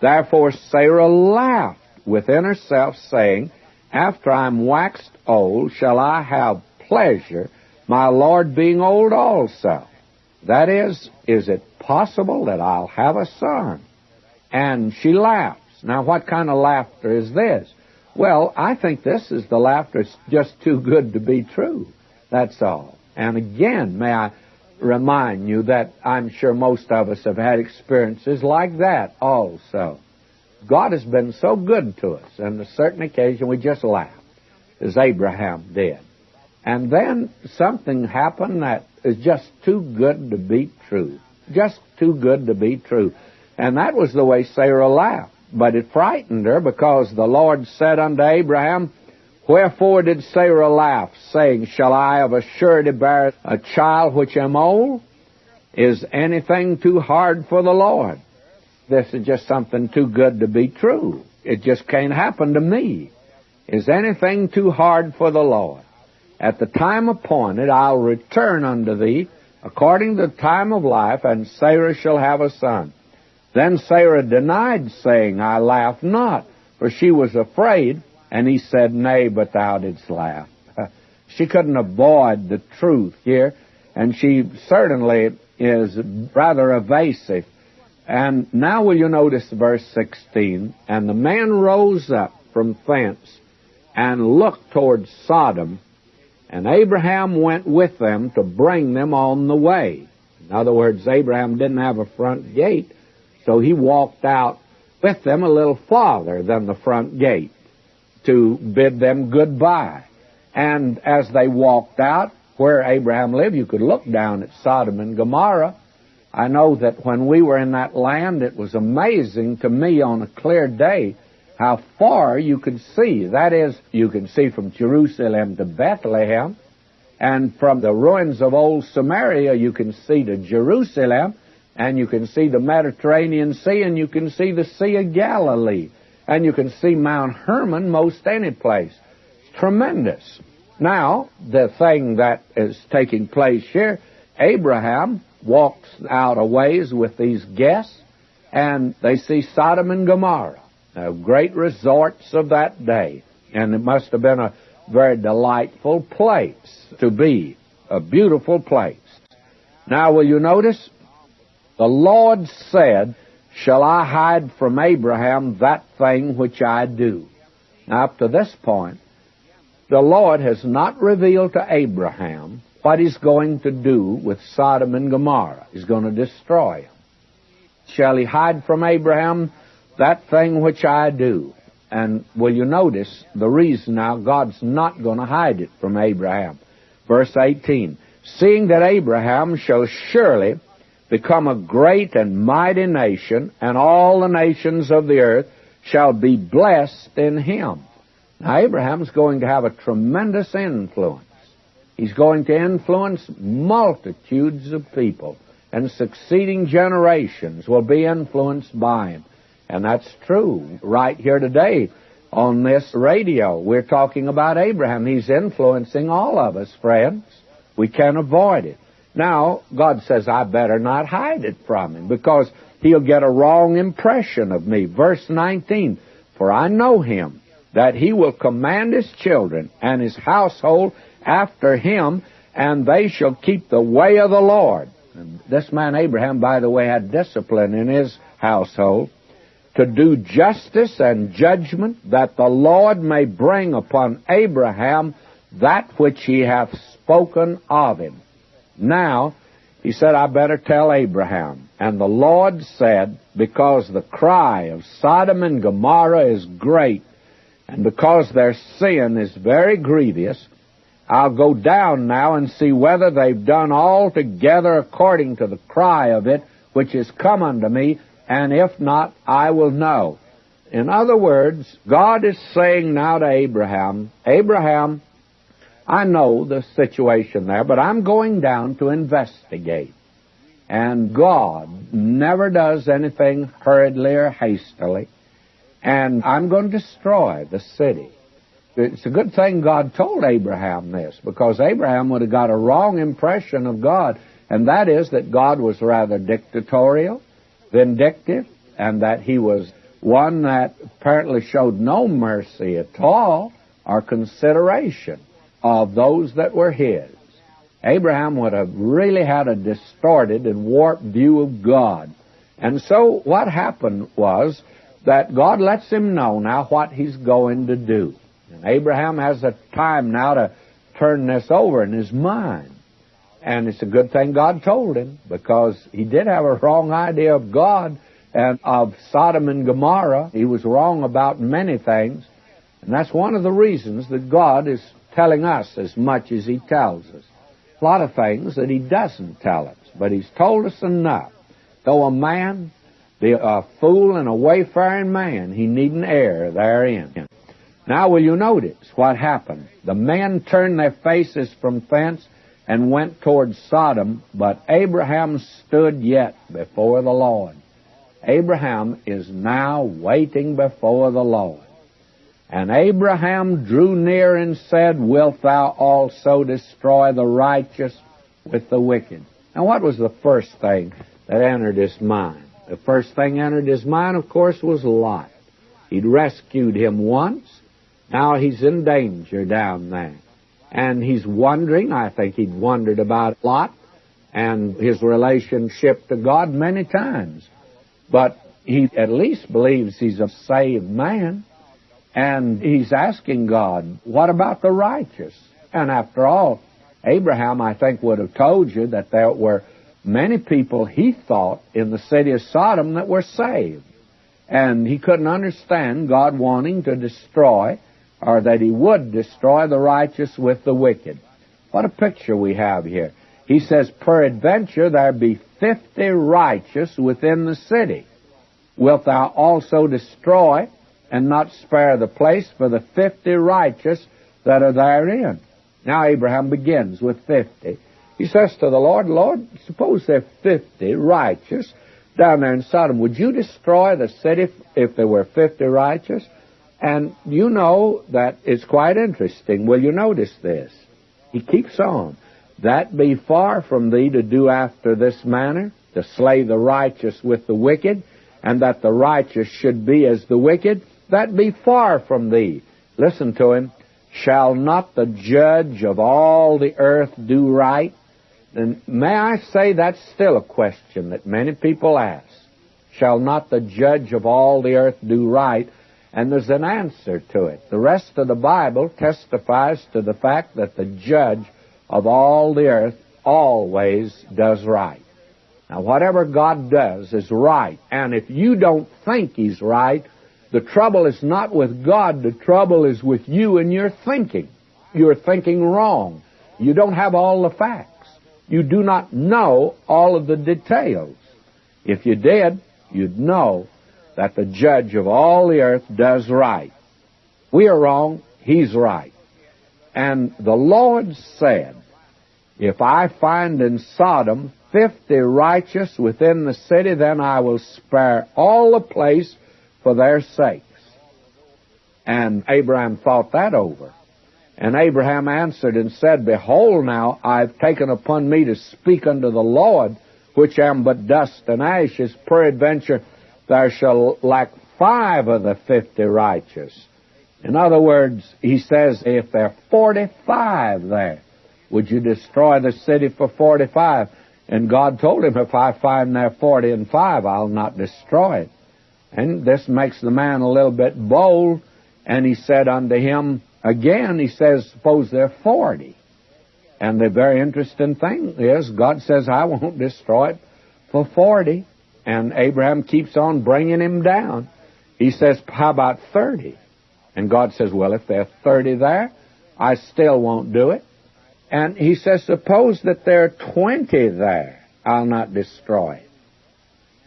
Therefore Sarah laughed within herself, saying, After I am waxed old, shall I have pleasure, my Lord being old also? That is, is it possible that I'll have a son? And she laughs. Now, what kind of laughter is this? Well, I think this is the laughter that's just too good to be true. That's all. And again, may I remind you that I'm sure most of us have had experiences like that also. God has been so good to us, and a certain occasion we just laughed, as Abraham did. And then something happened that is just too good to be true. Just too good to be true. And that was the way Sarah laughed. But it frightened her because the Lord said unto Abraham, Wherefore did Sarah laugh, saying, Shall I of a surety bear a child which am old? Is anything too hard for the Lord? This is just something too good to be true. It just can't happen to me. Is anything too hard for the Lord? At the time appointed I'll return unto thee according to the time of life, and Sarah shall have a son. Then Sarah denied, saying, I laugh not, for she was afraid. And he said, Nay, but thou didst laugh. [LAUGHS] she couldn't avoid the truth here, and she certainly is rather evasive. And now will you notice verse 16? And the man rose up from thence and looked toward Sodom, and Abraham went with them to bring them on the way. In other words, Abraham didn't have a front gate, so he walked out with them a little farther than the front gate to bid them goodbye. And as they walked out, where Abraham lived, you could look down at Sodom and Gomorrah. I know that when we were in that land, it was amazing to me on a clear day how far you could see. That is, you can see from Jerusalem to Bethlehem, and from the ruins of old Samaria, you can see to Jerusalem, and you can see the Mediterranean Sea, and you can see the Sea of Galilee and you can see Mount Hermon most any place. Tremendous. Now, the thing that is taking place here, Abraham walks out a ways with these guests, and they see Sodom and Gomorrah, great resorts of that day. And it must have been a very delightful place to be, a beautiful place. Now, will you notice? The Lord said, shall I hide from Abraham that thing which I do? Now, up to this point, the Lord has not revealed to Abraham what he's going to do with Sodom and Gomorrah. He's going to destroy them. Shall he hide from Abraham that thing which I do? And will you notice the reason now God's not going to hide it from Abraham? Verse 18. Seeing that Abraham shall surely become a great and mighty nation, and all the nations of the earth shall be blessed in him. Now, Abraham's going to have a tremendous influence. He's going to influence multitudes of people, and succeeding generations will be influenced by him. And that's true right here today on this radio. We're talking about Abraham. He's influencing all of us, friends. We can't avoid it. Now, God says, I better not hide it from him because he'll get a wrong impression of me. Verse 19, For I know him, that he will command his children and his household after him, and they shall keep the way of the Lord. And this man Abraham, by the way, had discipline in his household to do justice and judgment, that the Lord may bring upon Abraham that which he hath spoken of him. Now, he said, I better tell Abraham. And the Lord said, Because the cry of Sodom and Gomorrah is great, and because their sin is very grievous, I'll go down now and see whether they've done altogether according to the cry of it which is come unto me, and if not, I will know. In other words, God is saying now to Abraham, Abraham, I know the situation there, but I'm going down to investigate. And God never does anything hurriedly or hastily. And I'm going to destroy the city. It's a good thing God told Abraham this, because Abraham would have got a wrong impression of God, and that is that God was rather dictatorial, vindictive, and that he was one that apparently showed no mercy at all or consideration of those that were his. Abraham would have really had a distorted and warped view of God. And so what happened was that God lets him know now what he's going to do. And Abraham has a time now to turn this over in his mind. And it's a good thing God told him because he did have a wrong idea of God and of Sodom and Gomorrah. He was wrong about many things. And that's one of the reasons that God is telling us as much as he tells us. A lot of things that he doesn't tell us, but he's told us enough. Though a man be a fool and a wayfaring man, he needn't err therein. Now will you notice what happened? The men turned their faces from thence and went towards Sodom, but Abraham stood yet before the Lord. Abraham is now waiting before the Lord. And Abraham drew near and said, Wilt thou also destroy the righteous with the wicked? Now, what was the first thing that entered his mind? The first thing entered his mind, of course, was Lot. He'd rescued him once. Now he's in danger down there. And he's wondering, I think he'd wondered about Lot and his relationship to God many times. But he at least believes he's a saved man. And he's asking God, what about the righteous? And after all, Abraham, I think, would have told you that there were many people he thought in the city of Sodom that were saved. And he couldn't understand God wanting to destroy, or that he would destroy the righteous with the wicked. What a picture we have here. He says, Peradventure there be fifty righteous within the city. Wilt thou also destroy and not spare the place for the fifty righteous that are therein. Now Abraham begins with fifty. He says to the Lord, Lord, suppose there are fifty righteous down there in Sodom. Would you destroy the city if there were fifty righteous? And you know that it's quite interesting. Will you notice this? He keeps on. That be far from thee to do after this manner, to slay the righteous with the wicked, and that the righteous should be as the wicked that be far from thee. Listen to him. Shall not the judge of all the earth do right? And may I say that's still a question that many people ask. Shall not the judge of all the earth do right? And there's an answer to it. The rest of the Bible testifies to the fact that the judge of all the earth always does right. Now, whatever God does is right. And if you don't think He's right, the trouble is not with God, the trouble is with you and your thinking. You're thinking wrong. You don't have all the facts. You do not know all of the details. If you did, you'd know that the judge of all the earth does right. We are wrong, he's right. And the Lord said, If I find in Sodom fifty righteous within the city, then I will spare all the place for their sakes. And Abraham thought that over. And Abraham answered and said, Behold, now I've taken upon me to speak unto the Lord, which am but dust and ashes. Peradventure there shall lack five of the fifty righteous. In other words, he says, if there are 45 there, would you destroy the city for 45? And God told him, if I find there 40 and 5, I'll not destroy it. And this makes the man a little bit bold. And he said unto him, again, he says, suppose they're 40. And the very interesting thing is, God says, I won't destroy it for 40. And Abraham keeps on bringing him down. He says, how about 30? And God says, well, if there are 30 there, I still won't do it. And he says, suppose that there are 20 there, I'll not destroy it.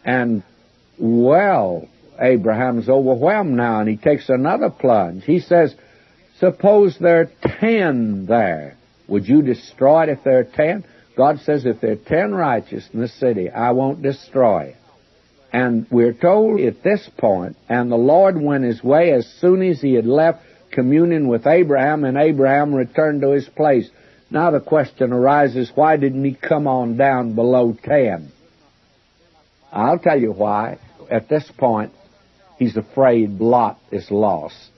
And well, Abraham's overwhelmed now, and he takes another plunge. He says, Suppose there are ten there. Would you destroy it if there are ten? God says, If there are ten righteous in the city, I won't destroy it. And we're told at this point, and the Lord went his way as soon as he had left communion with Abraham, and Abraham returned to his place. Now the question arises, why didn't he come on down below ten? I'll tell you why at this point, he's afraid Lot is lost.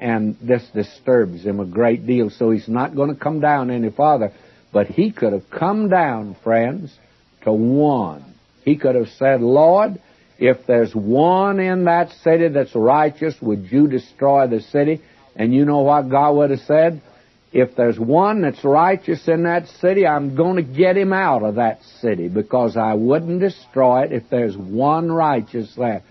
And this disturbs him a great deal, so he's not going to come down any farther. But he could have come down, friends, to one. He could have said, Lord, if there's one in that city that's righteous, would you destroy the city? And you know what God would have said? If there's one that's righteous in that city, I'm going to get him out of that city because I wouldn't destroy it if there's one righteous there.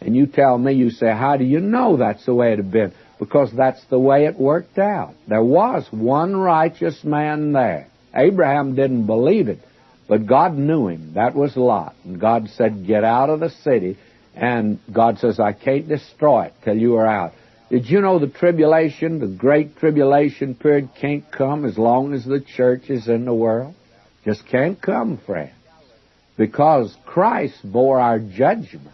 And you tell me, you say, how do you know that's the way it had been? Because that's the way it worked out. There was one righteous man there. Abraham didn't believe it, but God knew him. That was Lot. And God said, get out of the city. And God says, I can't destroy it till you are out. Did you know the tribulation, the great tribulation period can't come as long as the church is in the world? Just can't come, friends. Because Christ bore our judgment.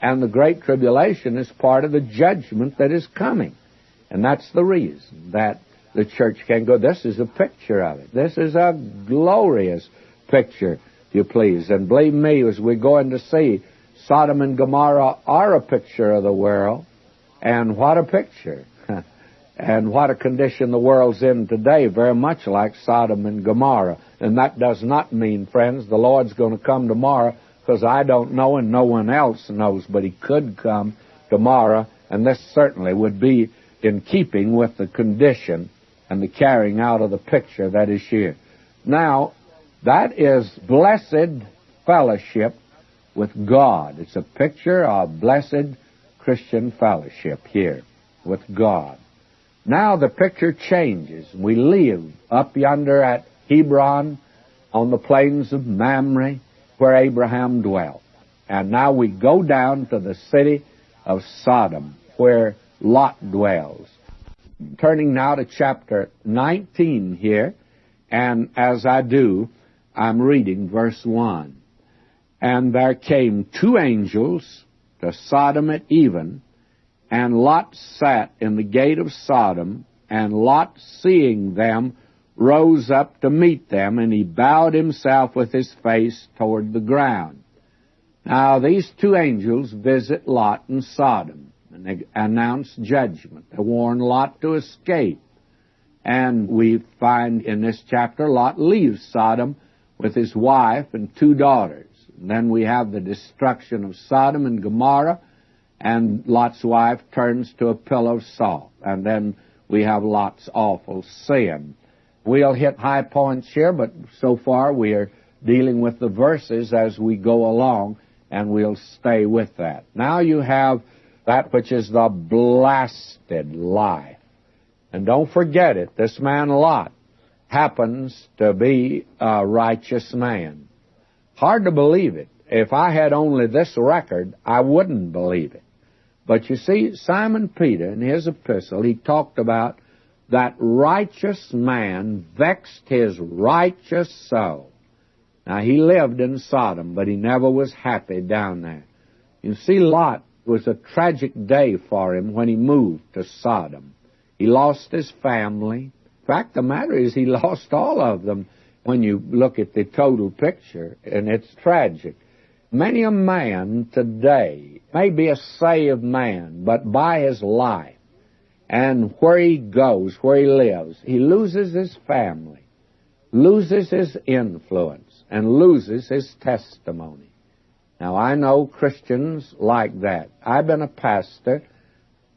And the great tribulation is part of the judgment that is coming. And that's the reason that the church can go. This is a picture of it. This is a glorious picture, if you please. And believe me, as we're going to see, Sodom and Gomorrah are a picture of the world. And what a picture. [LAUGHS] and what a condition the world's in today, very much like Sodom and Gomorrah. And that does not mean, friends, the Lord's going to come tomorrow because I don't know and no one else knows, but He could come tomorrow, and this certainly would be in keeping with the condition and the carrying out of the picture that is here. Now, that is blessed fellowship with God. It's a picture of blessed Christian fellowship here with God. Now the picture changes. We live up yonder at Hebron on the plains of Mamre where Abraham dwelt. And now we go down to the city of Sodom where Lot dwells. Turning now to chapter 19 here, and as I do, I'm reading verse 1. And there came two angels to Sodom at even, and Lot sat in the gate of Sodom, and Lot, seeing them, rose up to meet them, and he bowed himself with his face toward the ground. Now these two angels visit Lot in Sodom, and they announce judgment. They warn Lot to escape. And we find in this chapter Lot leaves Sodom with his wife and two daughters. Then we have the destruction of Sodom and Gomorrah, and Lot's wife turns to a pillar of salt. And then we have Lot's awful sin. We'll hit high points here, but so far we are dealing with the verses as we go along, and we'll stay with that. Now you have that which is the blasted life. And don't forget it, this man Lot happens to be a righteous man. Hard to believe it. If I had only this record, I wouldn't believe it. But you see, Simon Peter, in his epistle, he talked about that righteous man vexed his righteous soul. Now, he lived in Sodom, but he never was happy down there. You see, Lot was a tragic day for him when he moved to Sodom. He lost his family. In fact, the matter is he [LAUGHS] lost all of them when you look at the total picture, and it's tragic. Many a man today may be a saved man, but by his life and where he goes, where he lives, he loses his family, loses his influence, and loses his testimony. Now, I know Christians like that. I've been a pastor,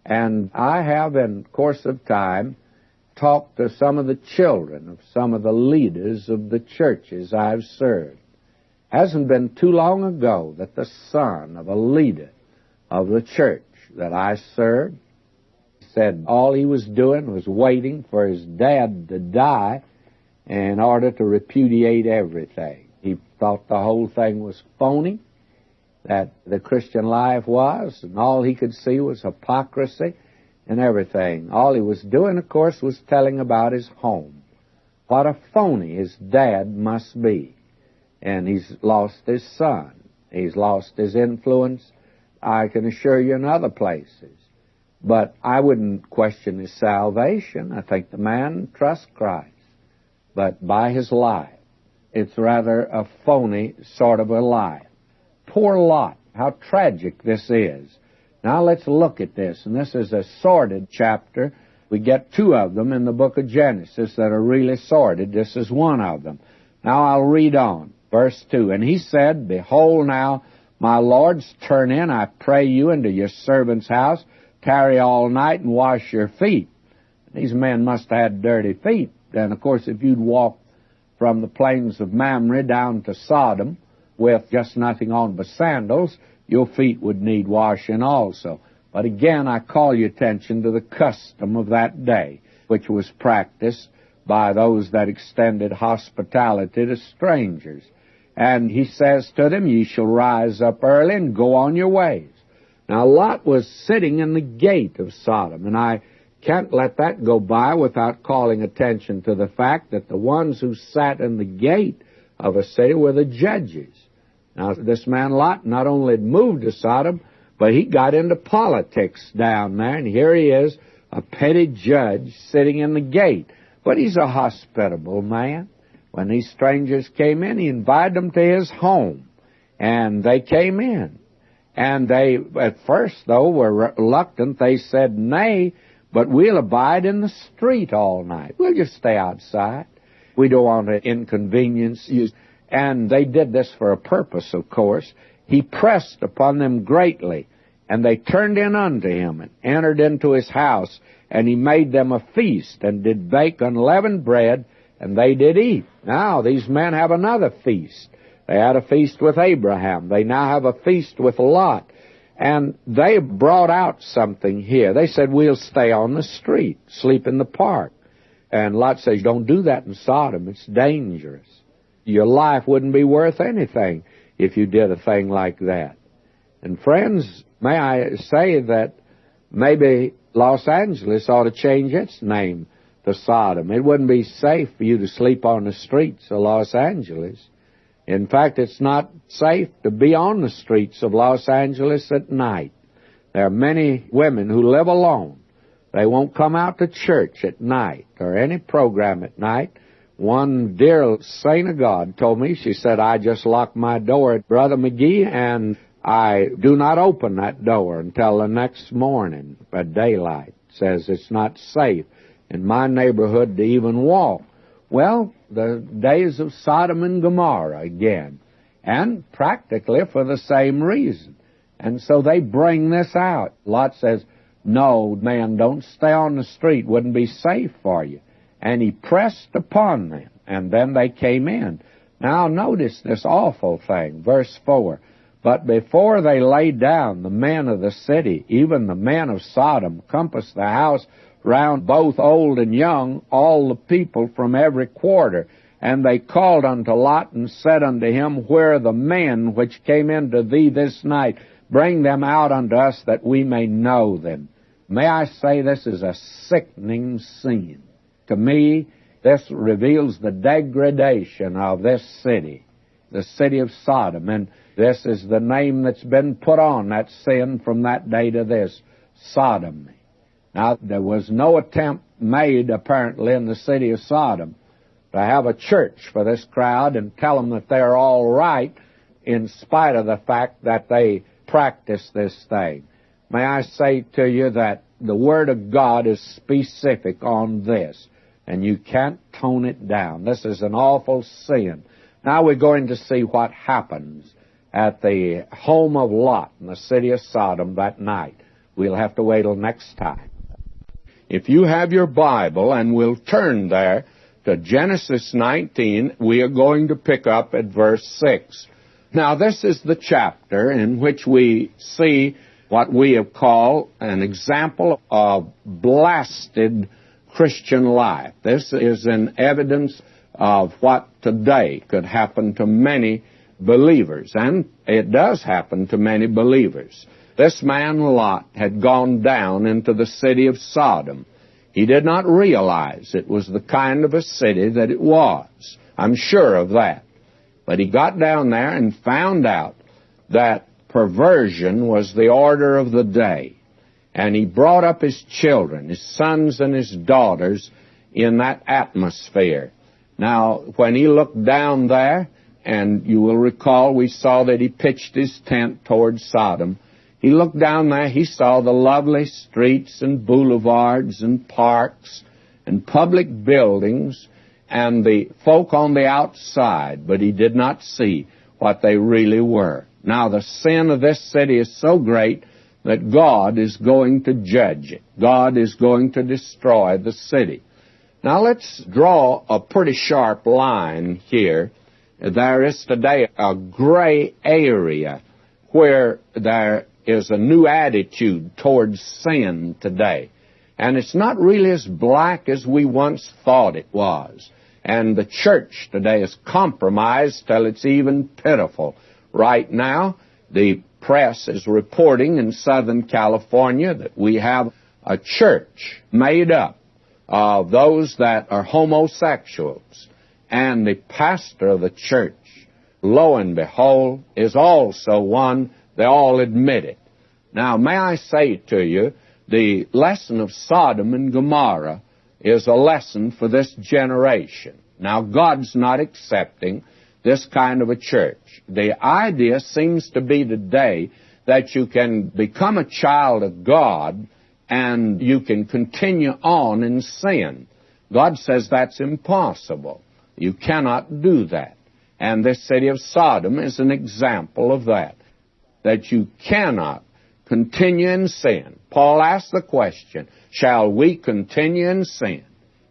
and I have, in course of time, talked to some of the children of some of the leaders of the churches I've served. Hasn't been too long ago that the son of a leader of the church that I served said all he was doing was waiting for his dad to die in order to repudiate everything. He thought the whole thing was phony, that the Christian life was, and all he could see was hypocrisy and everything. All he was doing, of course, was telling about his home. What a phony his dad must be. And he's lost his son. He's lost his influence, I can assure you, in other places. But I wouldn't question his salvation. I think the man trusts Christ. But by his life, it's rather a phony sort of a life. Poor Lot. How tragic this is. Now let's look at this. And this is a sordid chapter. We get two of them in the book of Genesis that are really sorted. This is one of them. Now I'll read on. Verse 2. And he said, Behold now, my lords, turn in, I pray you, into your servant's house, tarry all night and wash your feet. These men must have had dirty feet. And of course, if you'd walk from the plains of Mamre down to Sodom with just nothing on but sandals, your feet would need washing also. But again, I call your attention to the custom of that day, which was practiced by those that extended hospitality to strangers. And he says to them, Ye shall rise up early and go on your ways. Now Lot was sitting in the gate of Sodom, and I can't let that go by without calling attention to the fact that the ones who sat in the gate of a city were the judges. Now, this man Lot not only moved to Sodom, but he got into politics down there, and here he is, a petty judge sitting in the gate. But he's a hospitable man. When these strangers came in, he invited them to his home, and they came in. And they, at first, though, were reluctant. They said, Nay, but we'll abide in the street all night. We'll just stay outside. We don't want to inconvenience you. And they did this for a purpose, of course. He pressed upon them greatly, and they turned in unto him, and entered into his house, and he made them a feast, and did bake unleavened bread, and they did eat. Now these men have another feast. They had a feast with Abraham. They now have a feast with Lot. And they brought out something here. They said, we'll stay on the street, sleep in the park. And Lot says, don't do that in Sodom. It's dangerous. Your life wouldn't be worth anything if you did a thing like that. And friends, may I say that maybe Los Angeles ought to change its name to Sodom. It wouldn't be safe for you to sleep on the streets of Los Angeles. In fact, it's not safe to be on the streets of Los Angeles at night. There are many women who live alone. They won't come out to church at night or any program at night. One dear saint of God told me, she said, I just lock my door at Brother McGee and I do not open that door until the next morning at daylight. Says it's not safe in my neighborhood to even walk. Well, the days of Sodom and Gomorrah again, and practically for the same reason. And so they bring this out. Lot says, No, man, don't stay on the street, wouldn't be safe for you. And he pressed upon them, and then they came in. Now notice this awful thing, verse 4. But before they lay down, the men of the city, even the men of Sodom, compassed the house round both old and young, all the people from every quarter. And they called unto Lot and said unto him, Where are the men which came into thee this night? Bring them out unto us that we may know them. May I say this is a sickening scene. To me, this reveals the degradation of this city, the city of Sodom. And this is the name that's been put on that sin from that day to this, Sodom. Now, there was no attempt made, apparently, in the city of Sodom to have a church for this crowd and tell them that they're all right in spite of the fact that they practice this thing. May I say to you that the Word of God is specific on this, and you can't tone it down. This is an awful sin. Now we're going to see what happens at the home of Lot in the city of Sodom that night. We'll have to wait till next time. If you have your Bible, and we'll turn there to Genesis 19, we are going to pick up at verse 6. Now, this is the chapter in which we see what we have called an example of blasted Christian life. This is an evidence of what today could happen to many believers, and it does happen to many believers. This man Lot had gone down into the city of Sodom. He did not realize it was the kind of a city that it was. I'm sure of that. But he got down there and found out that perversion was the order of the day. And he brought up his children, his sons and his daughters, in that atmosphere. Now, when he looked down there, and you will recall we saw that he pitched his tent toward Sodom, he looked down there, he saw the lovely streets and boulevards and parks and public buildings and the folk on the outside, but he did not see what they really were. Now the sin of this city is so great that God is going to judge it. God is going to destroy the city. Now let's draw a pretty sharp line here. There is today a gray area where there is a new attitude towards sin today. And it's not really as black as we once thought it was. And the church today is compromised till it's even pitiful. Right now, the press is reporting in Southern California that we have a church made up of those that are homosexuals. And the pastor of the church, lo and behold, is also one, they all admit it. Now, may I say to you, the lesson of Sodom and Gomorrah is a lesson for this generation. Now, God's not accepting this kind of a church. The idea seems to be today that you can become a child of God and you can continue on in sin. God says that's impossible. You cannot do that. And this city of Sodom is an example of that. That you cannot continue in sin. Paul asked the question, shall we continue in sin?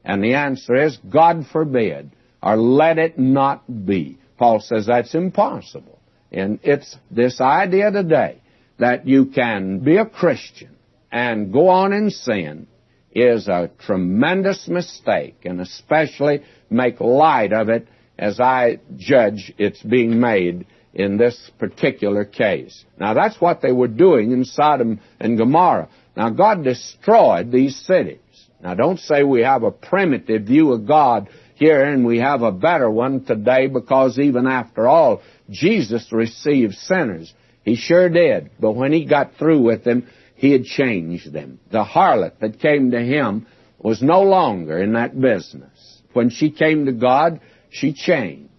And the answer is, God forbid, or let it not be. Paul says that's impossible. And it's this idea today that you can be a Christian and go on in sin is a tremendous mistake, and especially make light of it as I judge it's being made in this particular case. Now that's what they were doing in Sodom and Gomorrah. Now God destroyed these cities. Now don't say we have a primitive view of God here and we have a better one today because even after all, Jesus received sinners. He sure did. But when he got through with them, he had changed them. The harlot that came to him was no longer in that business. When she came to God, she changed.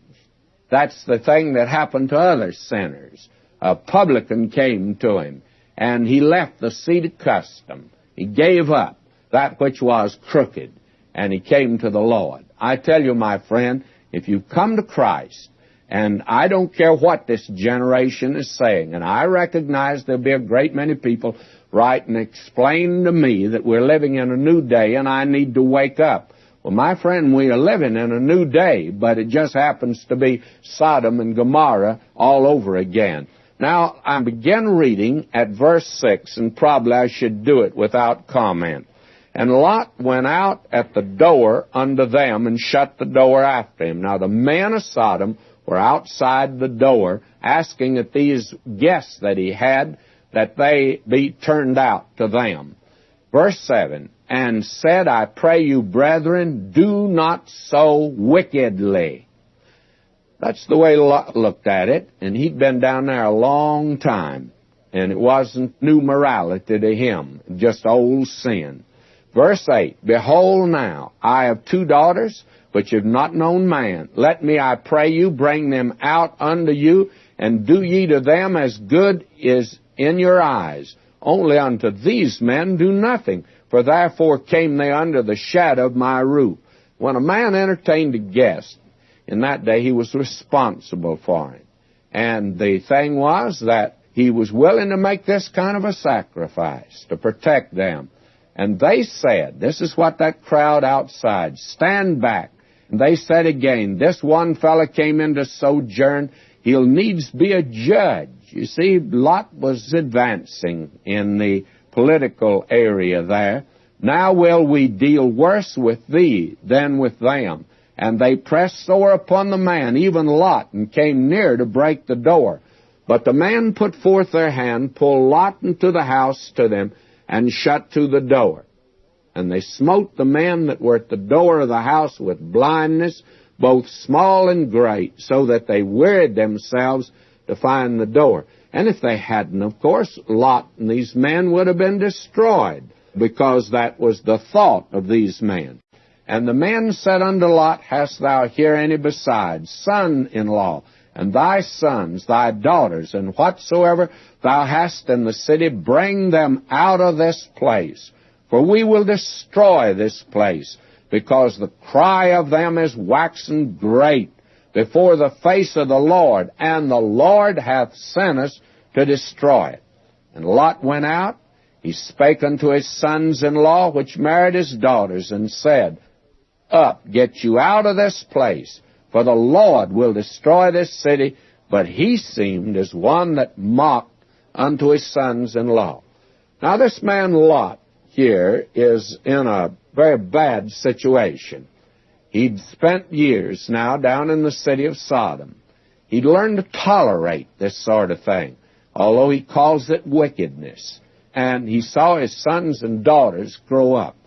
That's the thing that happened to other sinners. A publican came to him, and he left the seat of custom. He gave up that which was crooked, and he came to the Lord. I tell you, my friend, if you come to Christ, and I don't care what this generation is saying, and I recognize there'll be a great many people write and explain to me that we're living in a new day and I need to wake up. Well, my friend, we are living in a new day, but it just happens to be Sodom and Gomorrah all over again. Now, I begin reading at verse 6, and probably I should do it without comment. And Lot went out at the door unto them and shut the door after him. Now the men of Sodom were outside the door asking that these guests that he had, that they be turned out to them. Verse 7, and said, I pray you, brethren, do not so wickedly. That's the way Lot looked at it, and he'd been down there a long time, and it wasn't new morality to him, just old sin. Verse 8, Behold now, I have two daughters, which have not known man. Let me, I pray you, bring them out unto you, and do ye to them as good is in your eyes. Only unto these men do nothing, for therefore came they under the shadow of my roof. When a man entertained a guest, in that day he was responsible for him. And the thing was that he was willing to make this kind of a sacrifice to protect them. And they said, this is what that crowd outside, stand back. And they said again, this one fellow came in to sojourn, he'll needs be a judge. You see, Lot was advancing in the political area there. Now will we deal worse with thee than with them. And they pressed sore upon the man, even Lot, and came near to break the door. But the man put forth their hand, pulled Lot into the house to them, and shut to the door. And they smote the men that were at the door of the house with blindness, both small and great, so that they wearied themselves to find the door. And if they hadn't, of course, Lot and these men would have been destroyed, because that was the thought of these men. And the men said unto Lot, Hast thou here any besides, son-in-law? And thy sons, thy daughters, and whatsoever thou hast in the city, bring them out of this place. For we will destroy this place, because the cry of them is waxen great before the face of the Lord, and the Lord hath sent us to destroy it. And Lot went out, he spake unto his sons in law, which married his daughters, and said, Up, get you out of this place, for the Lord will destroy this city. But he seemed as one that mocked unto his sons in law. Now, this man Lot here is in a very bad situation. He'd spent years now down in the city of Sodom. He'd learned to tolerate this sort of thing, although he calls it wickedness. And he saw his sons and daughters grow up.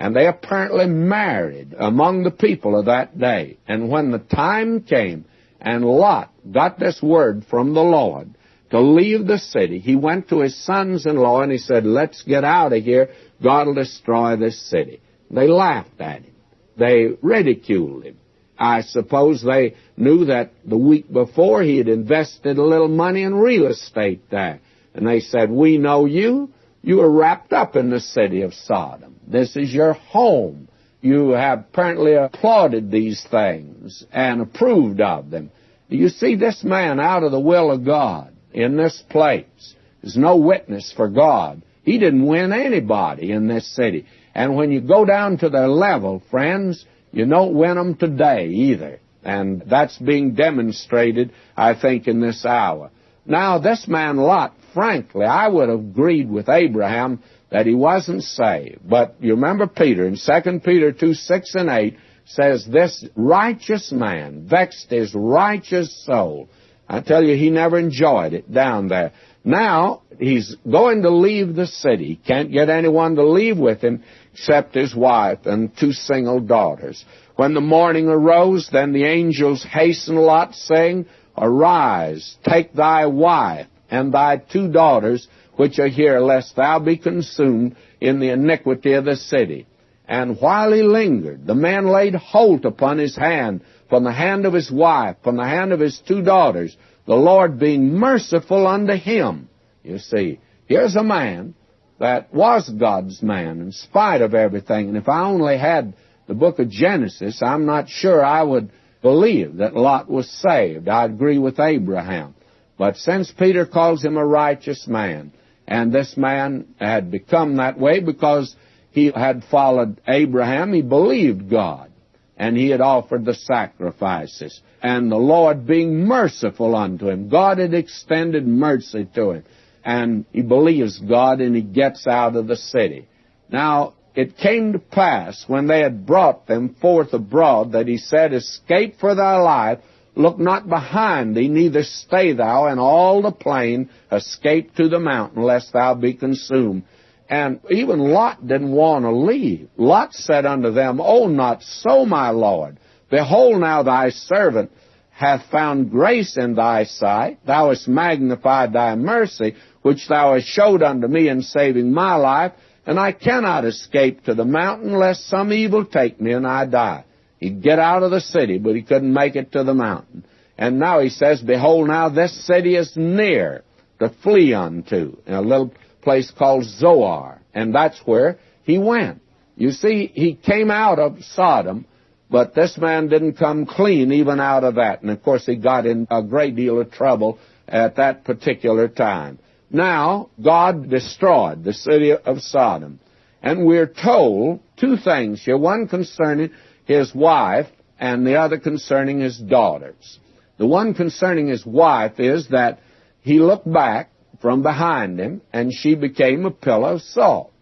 And they apparently married among the people of that day. And when the time came and Lot got this word from the Lord to leave the city, he went to his sons in law and he said, Let's get out of here. God will destroy this city. They laughed at him. They ridiculed him. I suppose they knew that the week before he had invested a little money in real estate there. And they said, We know you. You are wrapped up in the city of Sodom. This is your home. You have apparently applauded these things and approved of them. You see this man out of the will of God in this place is no witness for God. He didn't win anybody in this city. And when you go down to their level, friends, you don't win them today either. And that's being demonstrated, I think, in this hour. Now, this man Lot, frankly, I would have agreed with Abraham that he wasn't saved. But you remember Peter in 2 Peter 2, 6 and 8 says, This righteous man vexed his righteous soul. I tell you, he never enjoyed it down there. Now, he's going to leave the city. Can't get anyone to leave with him except his wife and two single daughters. When the morning arose, then the angels hastened Lot, saying, Arise, take thy wife and thy two daughters, which are here, lest thou be consumed in the iniquity of the city. And while he lingered, the man laid hold upon his hand, from the hand of his wife, from the hand of his two daughters, the Lord being merciful unto him. You see, here's a man that was God's man in spite of everything. And if I only had the book of Genesis, I'm not sure I would believe that Lot was saved. I agree with Abraham. But since Peter calls him a righteous man, and this man had become that way because he had followed Abraham, he believed God, and he had offered the sacrifices. And the Lord being merciful unto him, God had extended mercy to him, and he believes God and he gets out of the city. Now, it came to pass when they had brought them forth abroad that he said, Escape for thy life, Look not behind thee, neither stay thou in all the plain, escape to the mountain, lest thou be consumed. And even Lot didn't want to leave. Lot said unto them, Oh, not so, my Lord. Behold, now thy servant hath found grace in thy sight. Thou hast magnified thy mercy, which thou hast showed unto me in saving my life, and I cannot escape to the mountain, lest some evil take me and I die. He'd get out of the city, but he couldn't make it to the mountain. And now he says, Behold, now this city is near to flee unto, in a little place called Zoar. And that's where he went. You see, he came out of Sodom, but this man didn't come clean even out of that. And of course, he got in a great deal of trouble at that particular time. Now, God destroyed the city of Sodom. And we're told two things here. One concerning his wife, and the other concerning his daughters. The one concerning his wife is that he looked back from behind him, and she became a pillar of salt.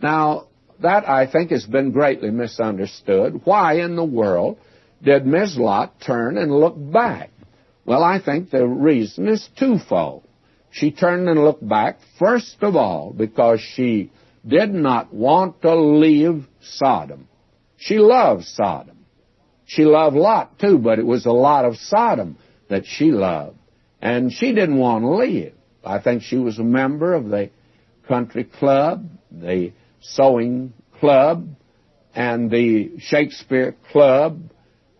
Now, that I think has been greatly misunderstood. Why in the world did Mrs. Lot turn and look back? Well, I think the reason is twofold. She turned and looked back, first of all, because she did not want to leave Sodom. She loved Sodom. She loved Lot too, but it was a lot of Sodom that she loved. And she didn't want to leave. I think she was a member of the country club, the sewing club, and the Shakespeare club,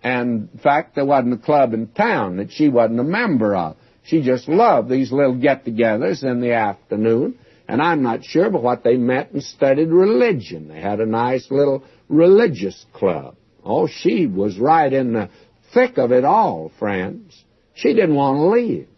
And in fact, there wasn't a club in town that she wasn't a member of. She just loved these little get-togethers in the afternoon. And I'm not sure but what they met and studied religion. They had a nice little religious club. Oh, she was right in the thick of it all, friends. She didn't want to leave.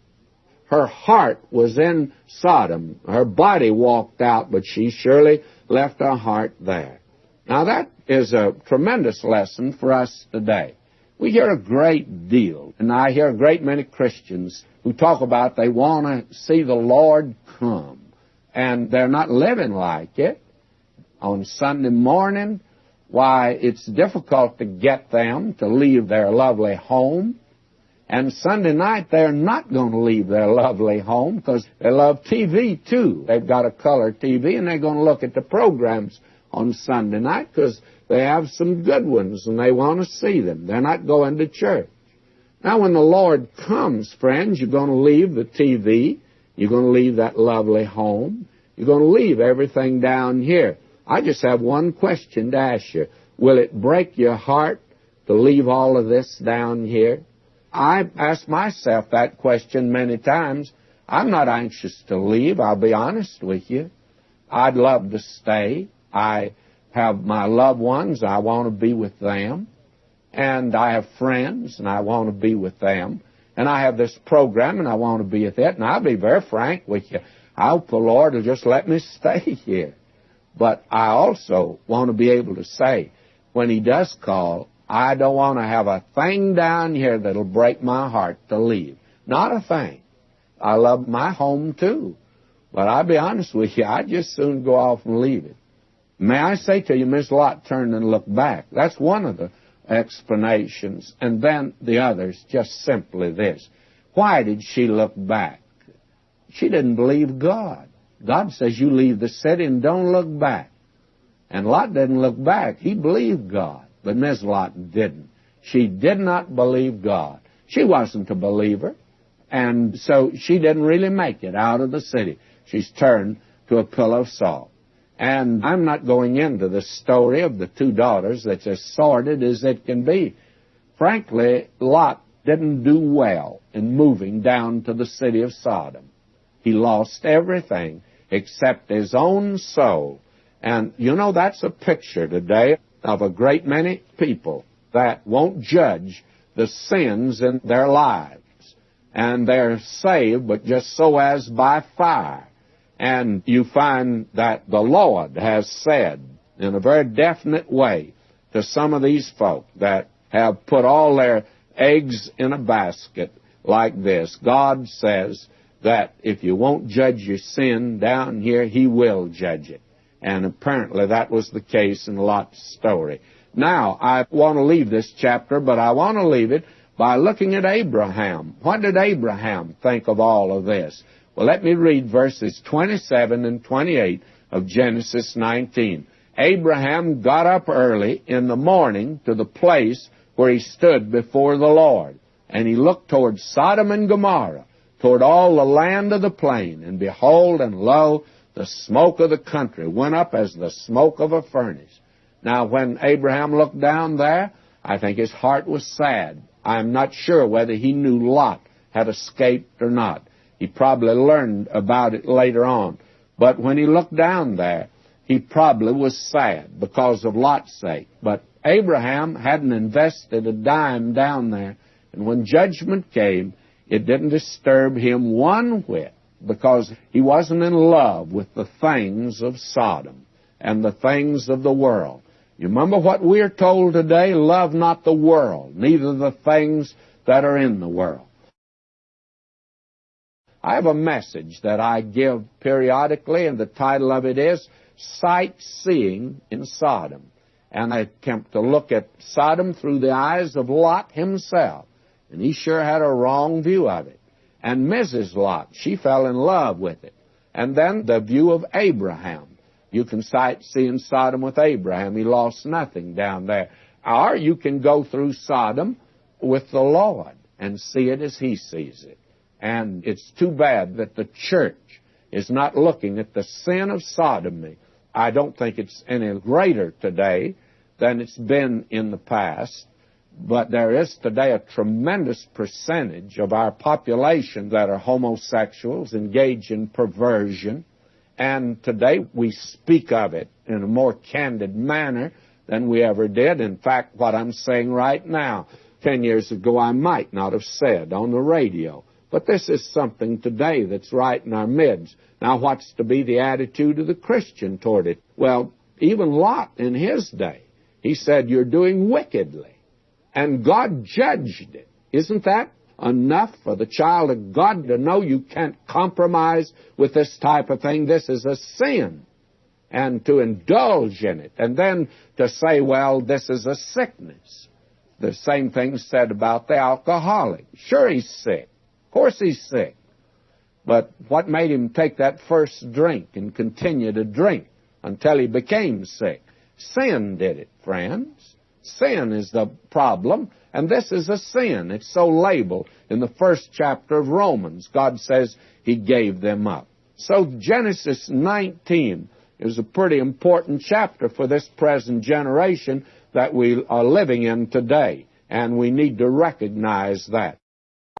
Her heart was in Sodom. Her body walked out, but she surely left her heart there. Now that is a tremendous lesson for us today. We hear a great deal, and I hear a great many Christians who talk about they want to see the Lord come, and they're not living like it. On Sunday morning, why, it's difficult to get them to leave their lovely home. And Sunday night, they're not going to leave their lovely home because they love TV too. They've got a color TV and they're going to look at the programs on Sunday night because they have some good ones and they want to see them. They're not going to church. Now, when the Lord comes, friends, you're going to leave the TV. You're going to leave that lovely home. You're going to leave everything down here. I just have one question to ask you. Will it break your heart to leave all of this down here? I've asked myself that question many times. I'm not anxious to leave, I'll be honest with you. I'd love to stay. I have my loved ones, I want to be with them. And I have friends, and I want to be with them. And I have this program, and I want to be with it. And I'll be very frank with you. I hope the Lord will just let me [LAUGHS] stay here. But I also want to be able to say, when He does call, I don't want to have a thing down here that'll break my heart to leave. Not a thing. I love my home too. But I'll be honest with you, I'd just soon go off and leave it. May I say to you, Miss Lot turned and looked back. That's one of the explanations. And then the other's just simply this. Why did she look back? She didn't believe God. God says you leave the city and don't look back. And Lot didn't look back. He believed God. But Miss Lot didn't. She did not believe God. She wasn't a believer. And so she didn't really make it out of the city. She's turned to a pillow of salt. And I'm not going into the story of the two daughters that's as sordid as it can be. Frankly, Lot didn't do well in moving down to the city of Sodom. He lost everything except his own soul. And you know, that's a picture today of a great many people that won't judge the sins in their lives. And they're saved, but just so as by fire. And you find that the Lord has said in a very definite way to some of these folk that have put all their eggs in a basket like this. God says, that if you won't judge your sin down here, he will judge it. And apparently that was the case in Lot's story. Now, I want to leave this chapter, but I want to leave it by looking at Abraham. What did Abraham think of all of this? Well, let me read verses 27 and 28 of Genesis 19. Abraham got up early in the morning to the place where he stood before the Lord, and he looked toward Sodom and Gomorrah toward all the land of the plain. And behold, and lo, the smoke of the country went up as the smoke of a furnace. Now, when Abraham looked down there, I think his heart was sad. I'm not sure whether he knew Lot had escaped or not. He probably learned about it later on. But when he looked down there, he probably was sad because of Lot's sake. But Abraham hadn't invested a dime down there. And when judgment came, it didn't disturb him one whit because he wasn't in love with the things of Sodom and the things of the world. You remember what we're told today? Love not the world, neither the things that are in the world. I have a message that I give periodically, and the title of it is Sightseeing in Sodom. And I attempt to look at Sodom through the eyes of Lot himself. And he sure had a wrong view of it. And Mrs. Lot, she fell in love with it. And then the view of Abraham. You can sight seeing Sodom with Abraham. He lost nothing down there. Or you can go through Sodom with the Lord and see it as he sees it. And it's too bad that the church is not looking at the sin of sodomy. I don't think it's any greater today than it's been in the past. But there is today a tremendous percentage of our population that are homosexuals, engage in perversion, and today we speak of it in a more candid manner than we ever did. In fact, what I'm saying right now, ten years ago I might not have said on the radio. But this is something today that's right in our midst. Now, what's to be the attitude of the Christian toward it? Well, even Lot in his day, he said, You're doing wickedly. And God judged it. Isn't that enough for the child of God to know you can't compromise with this type of thing? This is a sin. And to indulge in it. And then to say, well, this is a sickness. The same thing said about the alcoholic. Sure, he's sick. Of course he's sick. But what made him take that first drink and continue to drink until he became sick? Sin did it, friends. Sin is the problem, and this is a sin. It's so labeled in the first chapter of Romans. God says He gave them up. So Genesis 19 is a pretty important chapter for this present generation that we are living in today, and we need to recognize that.